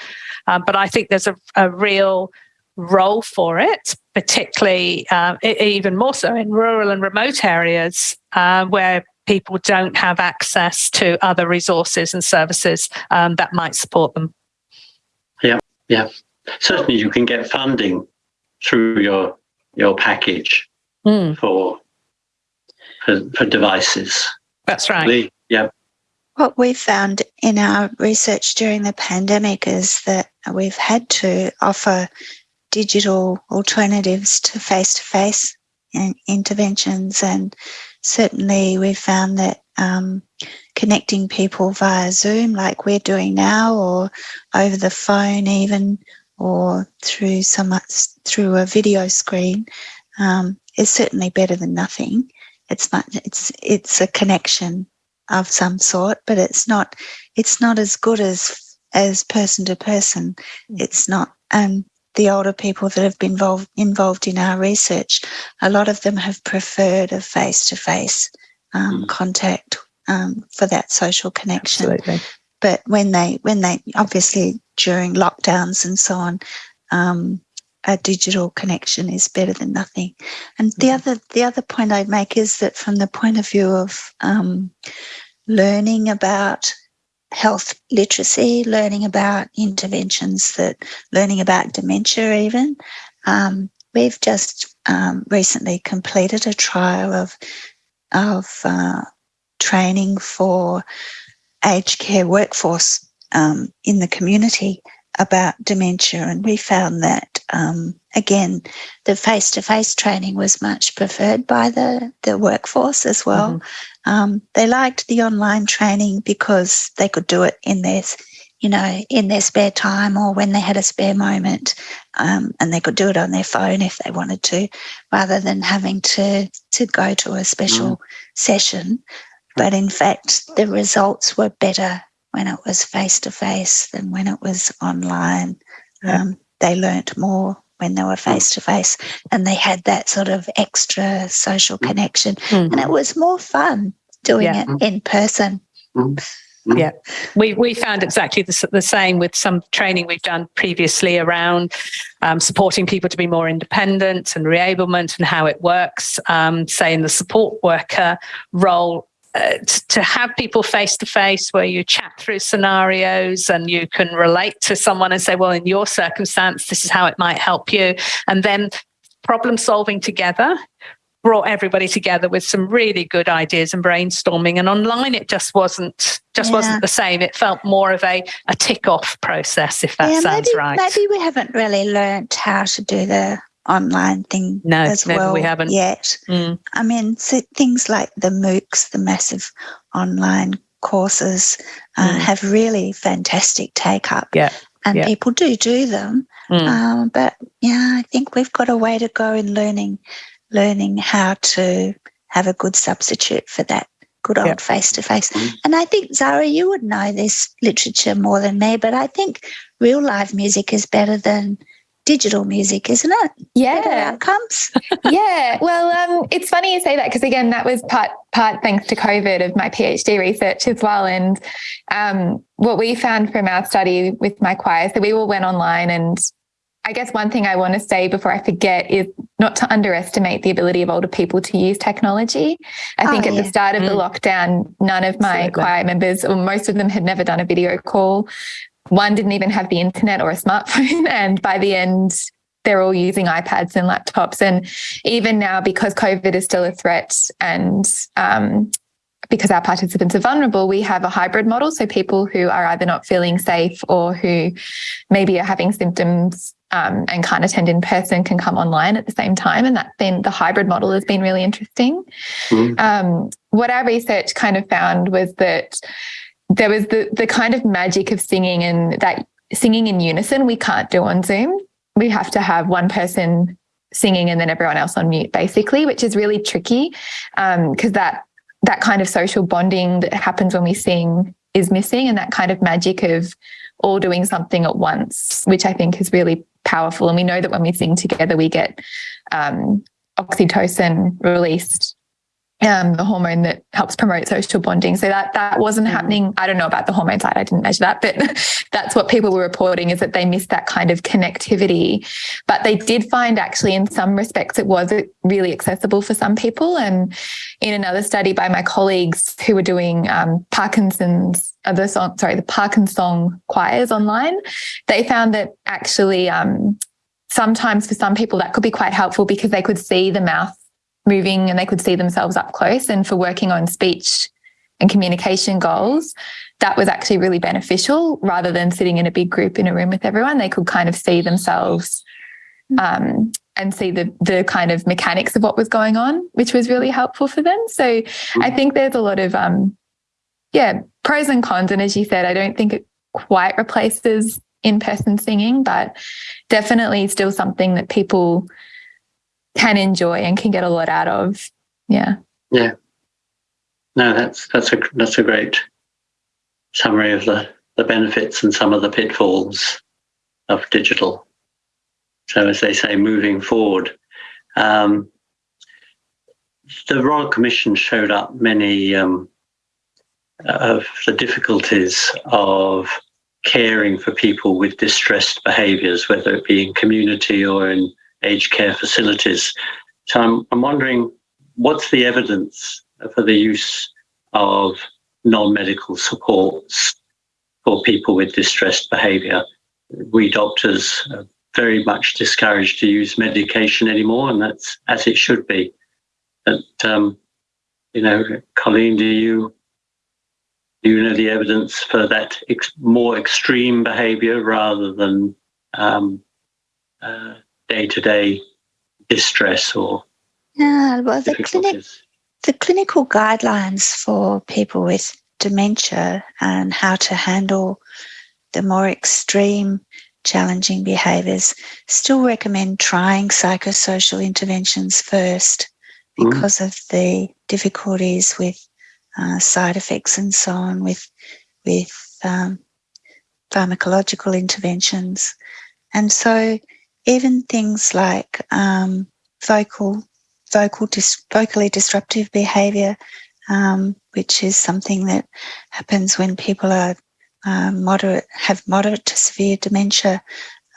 Um, but i think there's a, a real role for it particularly uh, even more so in rural and remote areas uh, where people don't have access to other resources and services um, that might support them yeah, certainly you can get funding through your your package mm. for, for, for devices. That's right. Yeah. What we've found in our research during the pandemic is that we've had to offer digital alternatives to face to face interventions. And certainly we found that um, connecting people via Zoom, like we're doing now, or over the phone, even, or through some through a video screen, um, is certainly better than nothing. It's not. It's it's a connection of some sort, but it's not. It's not as good as as person to person. It's not. Um, the older people that have been involved, involved in our research, a lot of them have preferred a face to face contact um, for that social connection. Absolutely. But when they, when they, obviously during lockdowns and so on, um, a digital connection is better than nothing. And the Mm-hmm. other, the other point I'd make is that from the point of view of um, learning about health literacy, learning about interventions that, learning about dementia even, um, we've just um, recently completed a trial of of uh, training for aged care workforce um, in the community about dementia, and we found that um, again, the face-to-face training was much preferred by the the workforce as well. Um, they liked the online training because they could do it in their you know, in their spare time or when they had a spare moment, um, and they could do it on their phone if they wanted to, rather than having to to go to a special session. But in fact, the results were better when it was face to face than when it was online. Yeah. Um, they learnt more when they were face to face, and they had that sort of extra social connection, Mm. and it was more fun doing Yeah. it in person. Yeah, we we found exactly the, the same with some training we've done previously around um, supporting people to be more independent and reablement and how it works. Um, say in the support worker role. Uh, to have people face to face where you chat through scenarios and you can relate to someone and say, well, in your circumstance, this is how it might help you. And then problem solving together brought everybody together with some really good ideas and brainstorming and online it just wasn't just Yeah. wasn't the same it felt more of a a tick off process if that yeah, sounds maybe, right maybe we haven't really learned how to do the online thing No, as maybe well we haven't. yet. Mm, I mean, so things like the MOOCs, the massive online courses, uh, Mm. have really fantastic take up. Yeah, And yeah. people do do them. mm. Um, but yeah, I think we've got a way to go in learning, learning how to have a good substitute for that good old face to face. And I think Zara, you would know this literature more than me, but I think real live music is better than digital music, isn't it? Better Yeah. outcomes. yeah. Well, um, it's funny you say that because again, that was part part thanks to COVID of my PhD research as well. And um, what we found from our study with my choir, so we all went online and I guess one thing I want to say before I forget is not to underestimate the ability of older people to use technology. I Oh, think at yeah. the start of the Mm. lockdown, none of my Absolutely. choir members, or most of them, had never done a video call. One didn't even have the internet or a smartphone. And by the end, they're all using iPads and laptops. And even now, because COVID is still a threat and um, because our participants are vulnerable, we have a hybrid model. So people who are either not feeling safe or who maybe are having symptoms um, and can't attend in person can come online at the same time. And that's been the hybrid model has been really interesting. Mm. Um, what our research kind of found was that there was the the kind of magic of singing and that singing in unison we can't do on Zoom. We have to have one person singing and then everyone else on mute, basically, which is really tricky because that that kind of social bonding that happens when we sing is missing, and that kind of magic of all doing something at once, which I think is really powerful. And we know that when we sing together, we get um, oxytocin released, um, the hormone that helps promote social bonding. So that that wasn't happening. I don't know about the hormone side. I didn't measure that, but that's what people were reporting is that they missed that kind of connectivity. But they did find actually in some respects it was really accessible for some people. And in another study by my colleagues who were doing um, Parkinson's, uh, the song, sorry, the Parkinson choirs online, they found that actually um, sometimes for some people that could be quite helpful because they could see the mouth moving and they could see themselves up close. And for working on speech and communication goals, that was actually really beneficial rather than sitting in a big group in a room with everyone. They could kind of see themselves um, and see the the kind of mechanics of what was going on, which was really helpful for them. So I think there's a lot of um, yeah, pros and cons. And as you said, I don't think it quite replaces in-person singing, but definitely still something that people can enjoy and can get a lot out of. Yeah. Yeah. No, that's that's a that's a great summary of the the benefits and some of the pitfalls of digital. So, as they say, moving forward, um, the Royal Commission showed up many um, of the difficulties of caring for people with distressed behaviours, whether it be in community or in aged care facilities. So, I'm, I'm wondering what's the evidence for the use of non medical supports for people with distressed behaviour? We doctors are very much discouraged to use medication anymore, and that's as it should be. But, um, you know, Colleen, do you do you know the evidence for that ex- more extreme behaviour rather than day to day distress or Yeah, well, the clinic, the clinical guidelines for people with dementia and how to handle the more extreme challenging behaviours still recommend trying psychosocial interventions first Mm. because of the difficulties with uh, side effects and so on with with um, pharmacological interventions and so even things like um, vocal vocal dis- vocally disruptive behaviour um, which is something that happens when people are um, moderate, have moderate to severe dementia,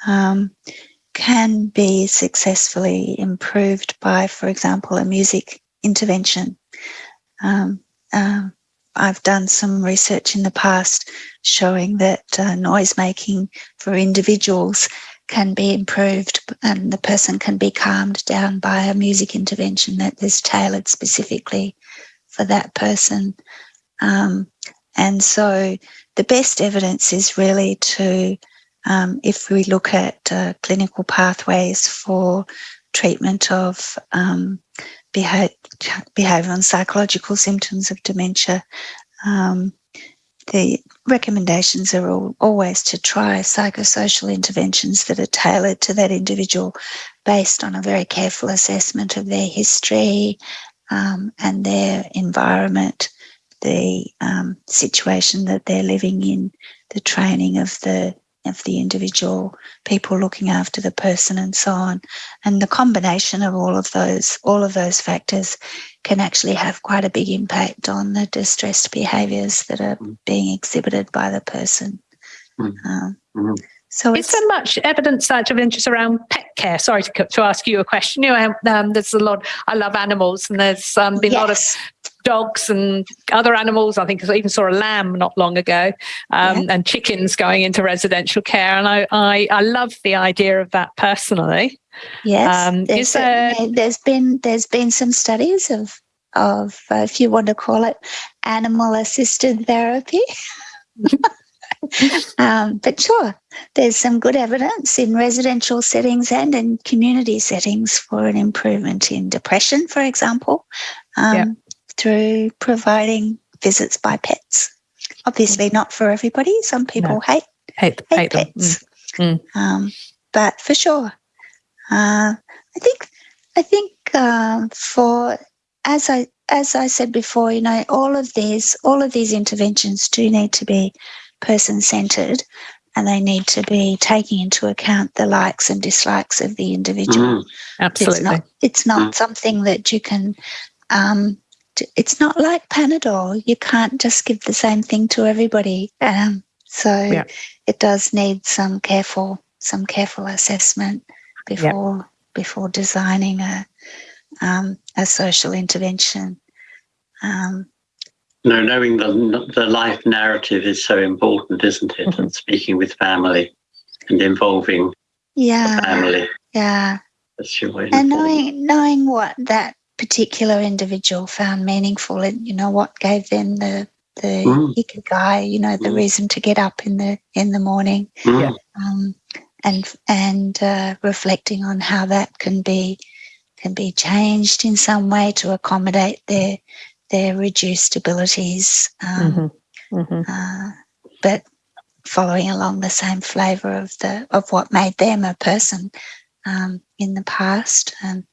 um, can be successfully improved by, for example, a music intervention. Um, I've done some research in the past showing that uh, noise making for individuals can be improved and the person can be calmed down by a music intervention that is tailored specifically for that person. Um, and so the best evidence is really to, um, if we look at uh, clinical pathways for treatment of um, and psychological symptoms of dementia, um, the recommendations are all, always to try psychosocial interventions that are tailored to that individual based on a very careful assessment of their history um, and their environment, the um, situation that they're living in, the training of the of the individual, people looking after the person, and so on. And the combination of all of those, all of those factors, can actually have quite a big impact on the distressed behaviours that are Mm. being exhibited by the person. Mm. Um, Mhm. so Is it's there much evidence out of interest around pet care? Sorry to, to ask you a question. You know, um, there's a lot. I love animals, and there's um, been a lot of yes, dogs and other animals. I think I even saw a lamb not long ago, um, and chickens going into residential care. And I, I, I love the idea of that personally. Yes, Um, there's, is there- certainly- there's been there's been some studies of of uh, if you want to call it animal assisted therapy. um, but sure, there's some good evidence in residential settings and in community settings for an improvement in depression, for example, um, Yeah. Through providing visits by pets. Obviously, not for everybody. Some people hate Hate, hate hate pets. Mm. Um, but for sure, uh, I think I think uh, for as I as I said before, you know, all of these all of these interventions do need to be person centered, and they need to be taking into account the likes and dislikes of the individual. Mm. Absolutely. It's not it's not something that you can. Um, t- it's not like Panadol. You can't just give the same thing to everybody. Um, so Yeah. it does need some careful some careful assessment before before designing a um, a social intervention. Um, No, knowing the the life narrative is so important, isn't it? Mhm. And speaking with family and involving yeah, family. yeah. That's your way. and knowing knowing what that particular individual found meaningful and you know what gave them the the Mm. ikigai you know the Mm. reason to get up in the in the morning Mm. um, and and uh, reflecting on how that can be can be changed in some way to accommodate their their reduced abilities. Um, mm-hmm. Mm-hmm. Uh, but following along the same flavour of the of what made them a person um, in the past, and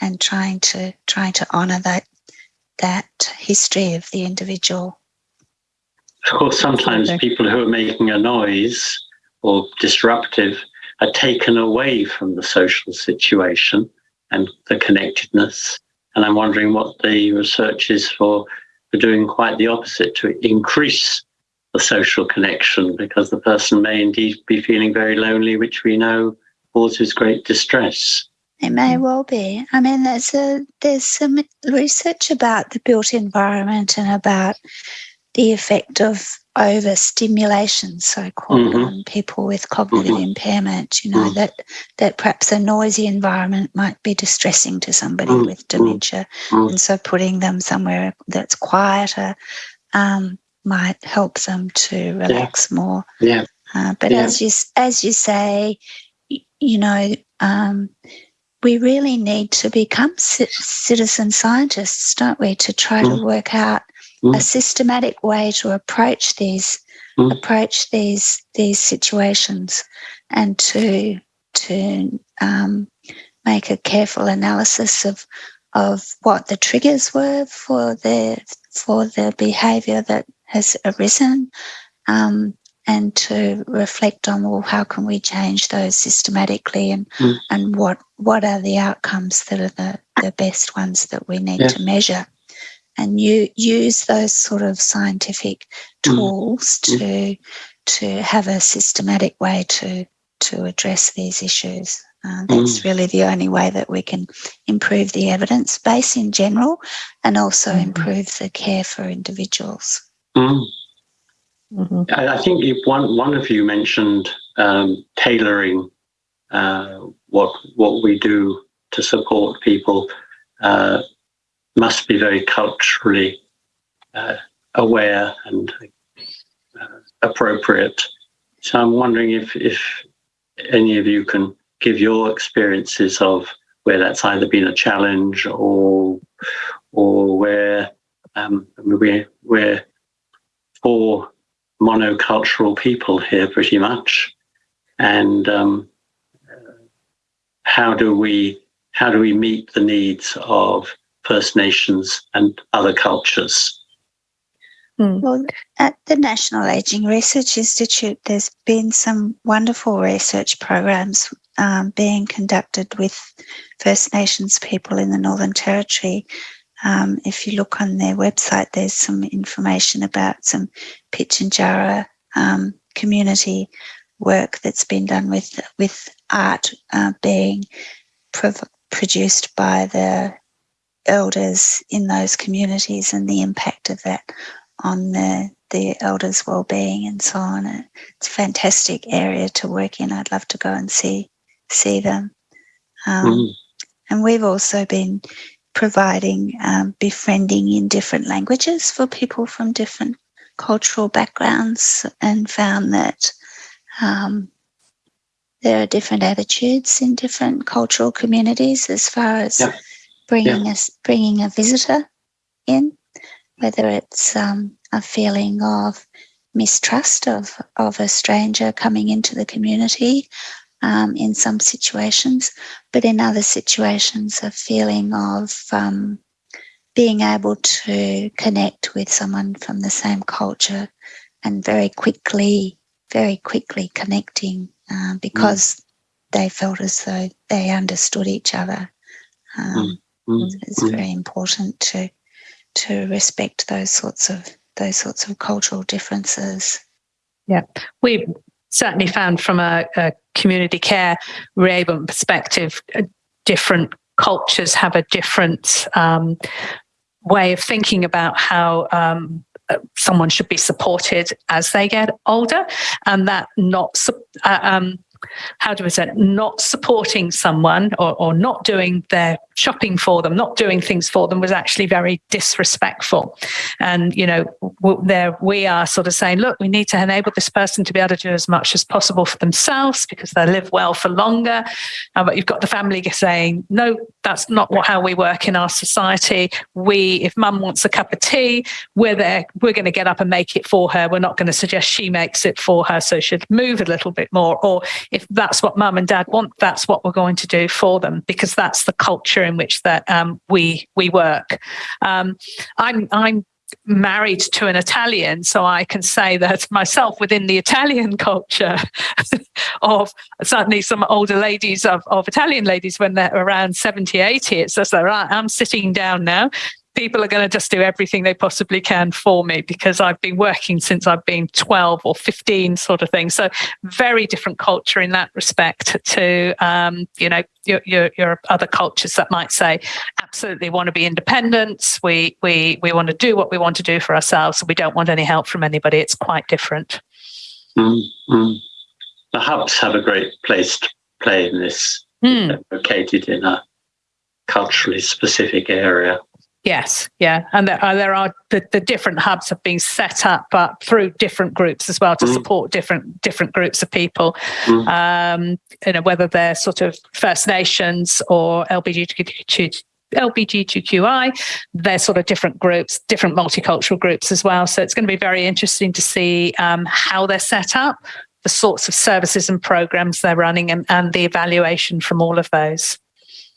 and trying to trying to honour that that history of the individual. Of course, sometimes people who are making a noise or disruptive are taken away from the social situation and the connectedness. And I'm wondering what the research is for, for doing quite the opposite to increase the social connection because the person may indeed be feeling very lonely, which we know causes great distress. It may well be. I mean, there's a there's some research about the built environment and about the effect of overstimulation, so called, mm-hmm. on people with cognitive mm-hmm. impairment. You know mm-hmm. that that perhaps a noisy environment might be distressing to somebody mm-hmm. with dementia, mm-hmm. and so putting them somewhere that's quieter um, might help them to relax yeah. more. Yeah. Uh, but yeah. as you as you say, you know. Um, we really need to become citizen scientists, don't we, to try mm. to work out mm. a systematic way to approach these mm. approach these these situations and to to um, make a careful analysis of of what the triggers were for the for the behaviour that has arisen, um, and to reflect on well how can we change those systematically and mm. and what what are the outcomes that are the, the best ones that we need yeah. to measure and you use those sort of scientific mm. tools mm. to to have a systematic way to to address these issues uh, that's mm. really the only way that we can improve the evidence base in general and also mm. improve the care for individuals mm. Mm-hmm. I, think one one of you mentioned um, tailoring uh, what what we do to support people uh, must be very culturally uh, aware and uh, appropriate. So I'm wondering if if any of you can give your experiences of where that's either been a challenge or or where um, we're, we're for monocultural people here pretty much. And um, how do we how do we meet the needs of First Nations and other cultures? Hmm. Well, at the National Aging Research Institute, there's been some wonderful research programs um, being conducted with First Nations people in the Northern Territory um, if you look on their website, there's some information about some Pitjantjatjara um, community work that's been done with with art uh, being prov- produced by the elders in those communities and the impact of that on the the elders' well-being and so on. It's a fantastic area to work in. I'd love to go and see see them. Um, mm. And we've also been providing um, befriending in different languages for people from different cultural backgrounds and found that um, there are different attitudes in different cultural communities as far as yeah. bringing yeah. us bringing a visitor in, whether it's um, a feeling of mistrust of of a stranger coming into the community um, in some situations, but in other situations, a feeling of um, being able to connect with someone from the same culture and very quickly, very quickly connecting uh, because mm. they felt as though they understood each other. Um, mm. Mm. It's mm. very important to to respect those sorts of those sorts of cultural differences. Yeah, we certainly found from a, a community care reablement perspective, different cultures have a different um, way of thinking about how um, uh, someone should be supported as they get older, and that not uh, um, how do we say, not supporting someone or, or not doing their shopping for them, not doing things for them was actually very disrespectful. And, you know, there we are sort of saying, look, we need to enable this person to be able to do as much as possible for themselves because they live well for longer. Uh, but you've got the family saying, no, that's not what, how we work in our society. We, if mum wants a cup of tea, we're there, we're going to get up and make it for her. We're not going to suggest she makes it for her. So she'd move a little bit more. Or if that's what mum and dad want, that's what we're going to do for them because that's the culture in which that um, we we work. Um, I'm I'm married to an Italian, so I can say that myself within the Italian culture of certainly some older ladies of, of Italian ladies when they're around 70, 80, it's just like, right, I'm sitting down now people are going to just do everything they possibly can for me because I've been working since I've been 12 or 15 sort of thing. So very different culture in that respect to, um, you know, your, your, your, other cultures that might say, absolutely want to be independent. We, we, we want to do what we want to do for ourselves. we don't want any help from anybody. It's quite different. Mm-hmm. The hubs have a great place to play in this, mm. located in a culturally specific area. Yes, yeah, and there, uh, there are the, the, different hubs have been set up, but through different groups as well to mm. support different different groups of people. Mm. Um, you know, whether they're sort of First Nations or LGBTQ. LGBTQI, they're sort of different groups, different multicultural groups as well. So it's going to be very interesting to see um, how they're set up, the sorts of services and programs they're running, and, and the evaluation from all of those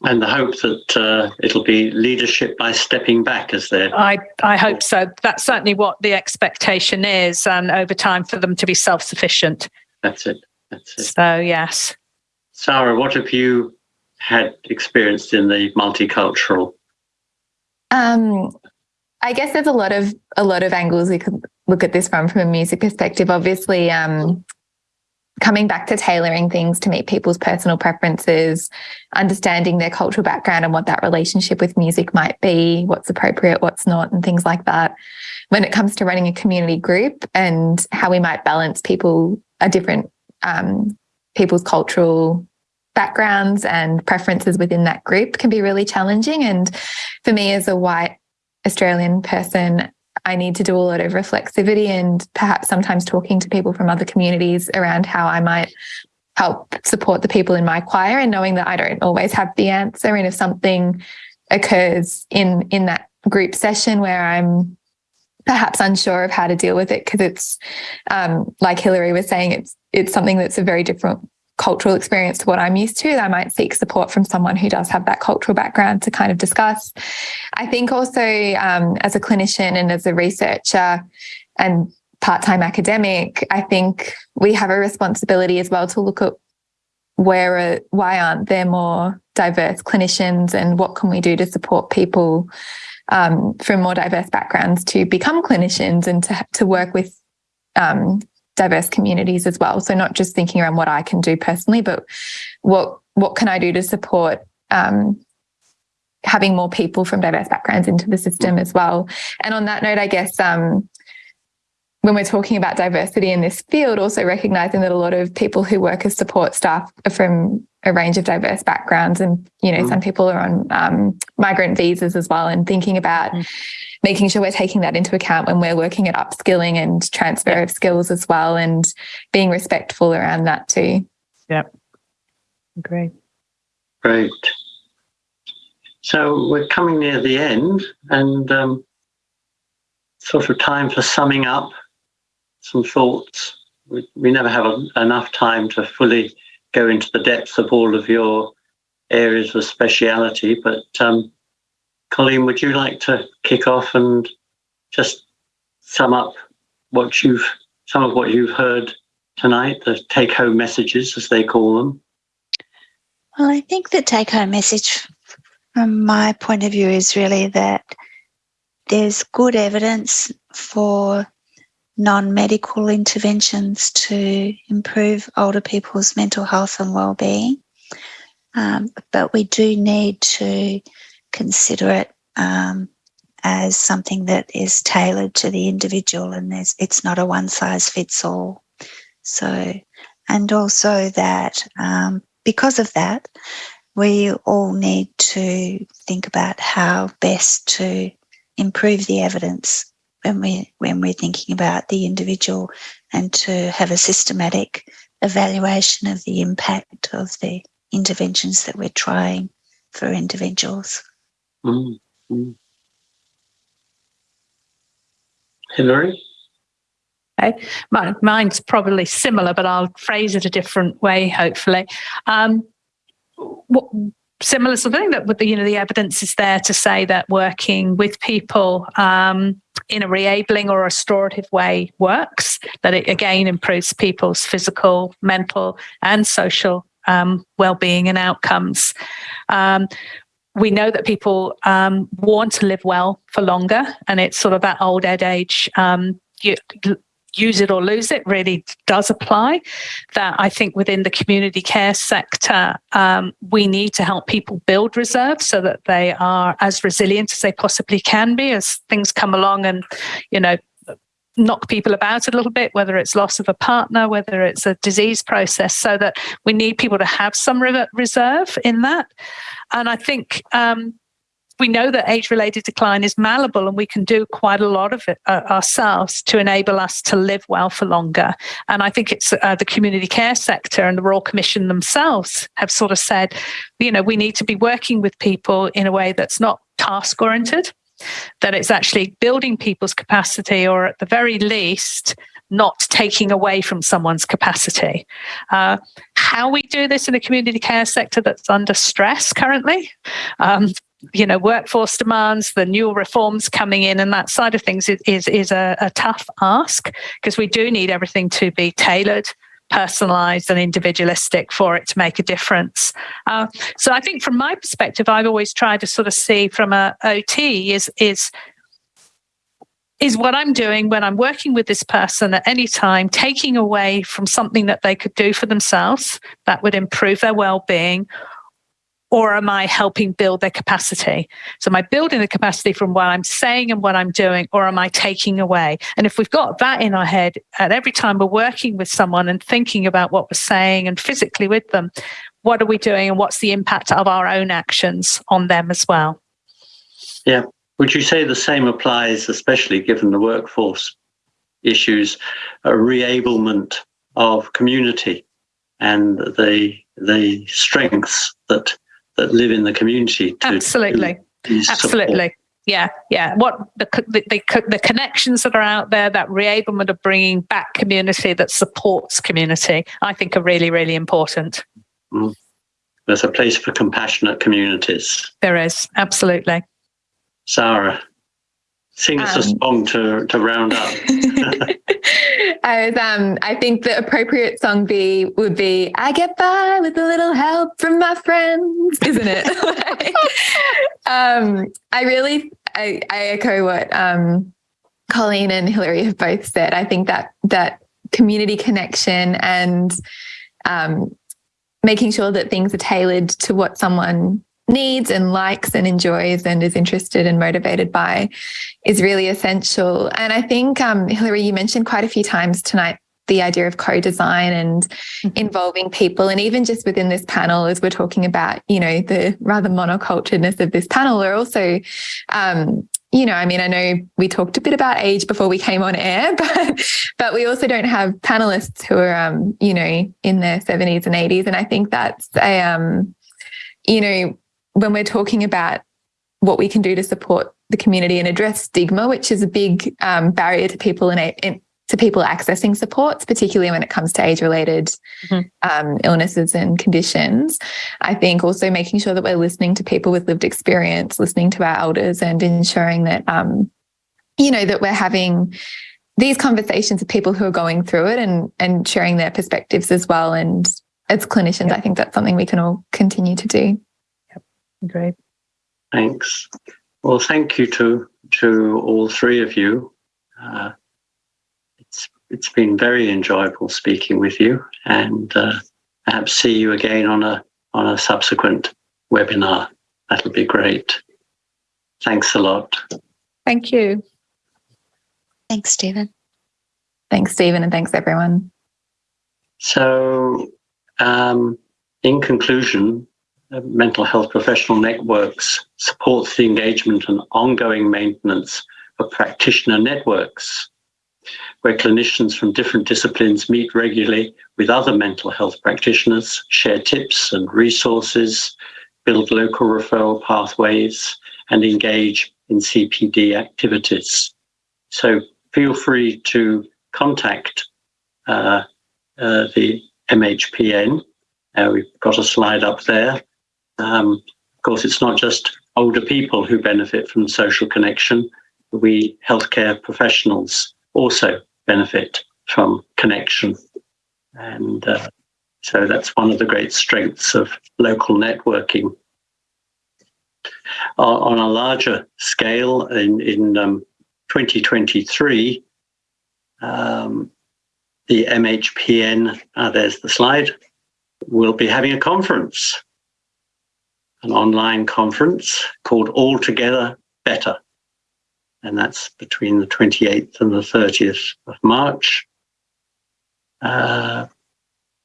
and the hope that uh, it'll be leadership by stepping back as they're. I, I hope so. That's certainly what the expectation is, and over time for them to be self sufficient. That's it. That's it. So, yes. Sarah, what have you had experienced in the multicultural? Um, I guess there's a lot of a lot of angles we could look at this from from a music perspective. Obviously, um, coming back to tailoring things to meet people's personal preferences, understanding their cultural background and what that relationship with music might be, what's appropriate, what's not, and things like that. When it comes to running a community group and how we might balance people, a different um, people's cultural backgrounds and preferences within that group can be really challenging. And for me, as a white Australian person, I need to do a lot of reflexivity and perhaps sometimes talking to people from other communities around how I might help support the people in my choir and knowing that I don't always have the answer. And if something occurs in in that group session where I'm perhaps unsure of how to deal with it because it's um, like Hilary was saying, it's it's something that's a very different cultural experience to what I'm used to, I might seek support from someone who does have that cultural background to kind of discuss. I think also um, as a clinician and as a researcher and part-time academic, I think we have a responsibility as well to look at where why aren't there more diverse clinicians and what can we do to support people um, from more diverse backgrounds to become clinicians and to, to work with um, diverse communities as well. So not just thinking around what I can do personally, but what what can I do to support um, having more people from diverse backgrounds into the system as well. And on that note, I guess um, when we're talking about diversity in this field, also recognizing that a lot of people who work as support staff are from a range of diverse backgrounds, and you know, mm. some people are on um, migrant visas as well, and thinking about. Mm making sure we're taking that into account when we're working at upskilling and transfer of skills as well and being respectful around that too. Yep. Great. Great. So we're coming near the end and um, sort of time for summing up some thoughts. We, we never have a, enough time to fully go into the depths of all of your areas of speciality, but um, Colleen, would you like to kick off and just sum up what you've some of what you've heard tonight, the take home messages as they call them? Well, I think the take home message from my point of view is really that there's good evidence for non medical interventions to improve older people's mental health and well-being. Um, but we do need to consider it um, as something that is tailored to the individual and there's, it's not a one size fits all. So, and also that um, because of that, we all need to think about how best to improve the evidence when we when we're thinking about the individual and to have a systematic evaluation of the impact of the interventions that we're trying for individuals. Mm, mm. Hilary? Okay. mine's probably similar, but I'll phrase it a different way, hopefully. Um, what, similar sort of thing that the, you know the evidence is there to say that working with people um, in a reabling or restorative way works. That it again improves people's physical, mental, and social um, well-being and outcomes. Um, we know that people um, want to live well for longer, and it's sort of that old age. Um, you, use it or lose it really does apply. That I think within the community care sector, um, we need to help people build reserves so that they are as resilient as they possibly can be as things come along and, you know, knock people about a little bit, whether it's loss of a partner, whether it's a disease process, so that we need people to have some reserve in that. And I think um, we know that age related decline is malleable and we can do quite a lot of it uh, ourselves to enable us to live well for longer. And I think it's uh, the community care sector and the Royal Commission themselves have sort of said, you know, we need to be working with people in a way that's not task oriented, that it's actually building people's capacity or at the very least, not taking away from someone's capacity. Uh, how we do this in the community care sector that's under stress currently, um, you know workforce demands the new reforms coming in and that side of things is is, a, a tough ask because we do need everything to be tailored personalized and individualistic for it to make a difference. Uh, so i think from my perspective i've always tried to sort of see from a ot is is is what I'm doing when I'm working with this person at any time, taking away from something that they could do for themselves that would improve their well being, or am I helping build their capacity? So am I building the capacity from what I'm saying and what I'm doing, or am I taking away? And if we've got that in our head at every time we're working with someone and thinking about what we're saying and physically with them, what are we doing and what's the impact of our own actions on them as well? Yeah. Would you say the same applies, especially given the workforce issues, a reablement of community and the the strengths that that live in the community. Absolutely. Absolutely. Yeah, yeah. What the, the, the the connections that are out there, that reablement of bringing back community that supports community, I think are really, really important. Mm. There's a place for compassionate communities. There is absolutely. Sarah, sing us um, a song to to round up. I was, um, I think the appropriate song be would be "I Get By with a Little Help from My Friends," isn't it? like, um, I really, I, I echo what um, Colleen and Hilary have both said. I think that that community connection and um, making sure that things are tailored to what someone needs and likes and enjoys and is interested and motivated by is really essential. And I think, um, Hilary, you mentioned quite a few times tonight the idea of co-design and mm-hmm. involving people and even just within this panel as we're talking about you know the rather monoculturedness of this panel we're also um, you know i mean i know we talked a bit about age before we came on air but but we also don't have panelists who are um, you know in their 70s and 80s and i think that's a um, you know when we're talking about what we can do to support the community and address stigma, which is a big um, barrier to people in, in, to people accessing supports, particularly when it comes to age-related mm-hmm. um, illnesses and conditions. I think also making sure that we're listening to people with lived experience, listening to our elders, and ensuring that um, you know that we're having these conversations with people who are going through it and and sharing their perspectives as well. And as clinicians, yep. I think that's something we can all continue to do. Great. Thanks. Well, thank you to to all three of you. Uh, it's it's been very enjoyable speaking with you, and uh, perhaps see you again on a on a subsequent webinar. That'll be great. Thanks a lot. Thank you. Thanks, Stephen. Thanks, Stephen, and thanks everyone. So, um, in conclusion, mental health professional networks supports the engagement and ongoing maintenance of practitioner networks, where clinicians from different disciplines meet regularly with other mental health practitioners, share tips and resources, build local referral pathways, and engage in CPD activities. So feel free to contact uh, uh, the MHPN. Uh, we've got a slide up there. Um, of course, it's not just older people who benefit from social connection. We healthcare professionals also benefit from connection. And uh, so that's one of the great strengths of local networking. on a larger scale, in, in um, 2023, um, the MHPN, uh, there's the slide, will be having a conference, an online conference called All Together Better. And that's between the 28th and the 30th of March. Uh,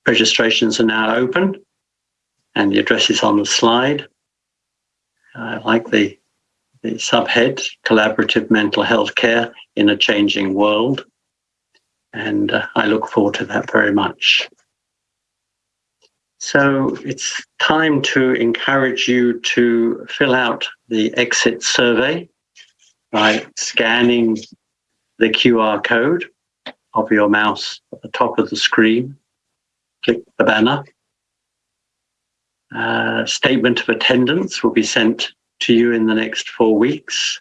registrations are now open and the address is on the slide. I like the, the subhead, Collaborative Mental Health Care in a Changing World. And uh, I look forward to that very much. So it's time to encourage you to fill out the exit survey by scanning the QR code of your mouse at the top of the screen. Click the banner. Uh, statement of attendance will be sent to you in the next four weeks,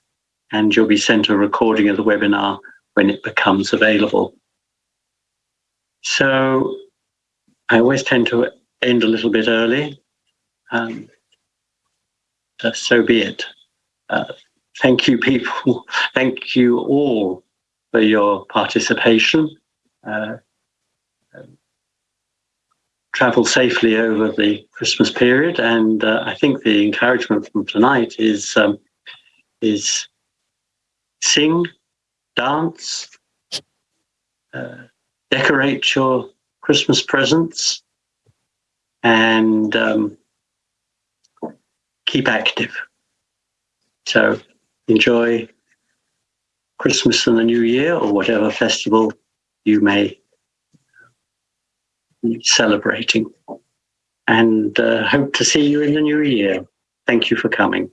and you'll be sent a recording of the webinar when it becomes available. So I always tend to end a little bit early. Um, so be it. Uh, thank you, people. thank you all for your participation. Uh, travel safely over the Christmas period, and uh, I think the encouragement from tonight is um, is sing, dance, uh, decorate your Christmas presents, and um, keep active. So enjoy Christmas and the New Year or whatever festival you may be celebrating. And uh, hope to see you in the new year. Thank you for coming.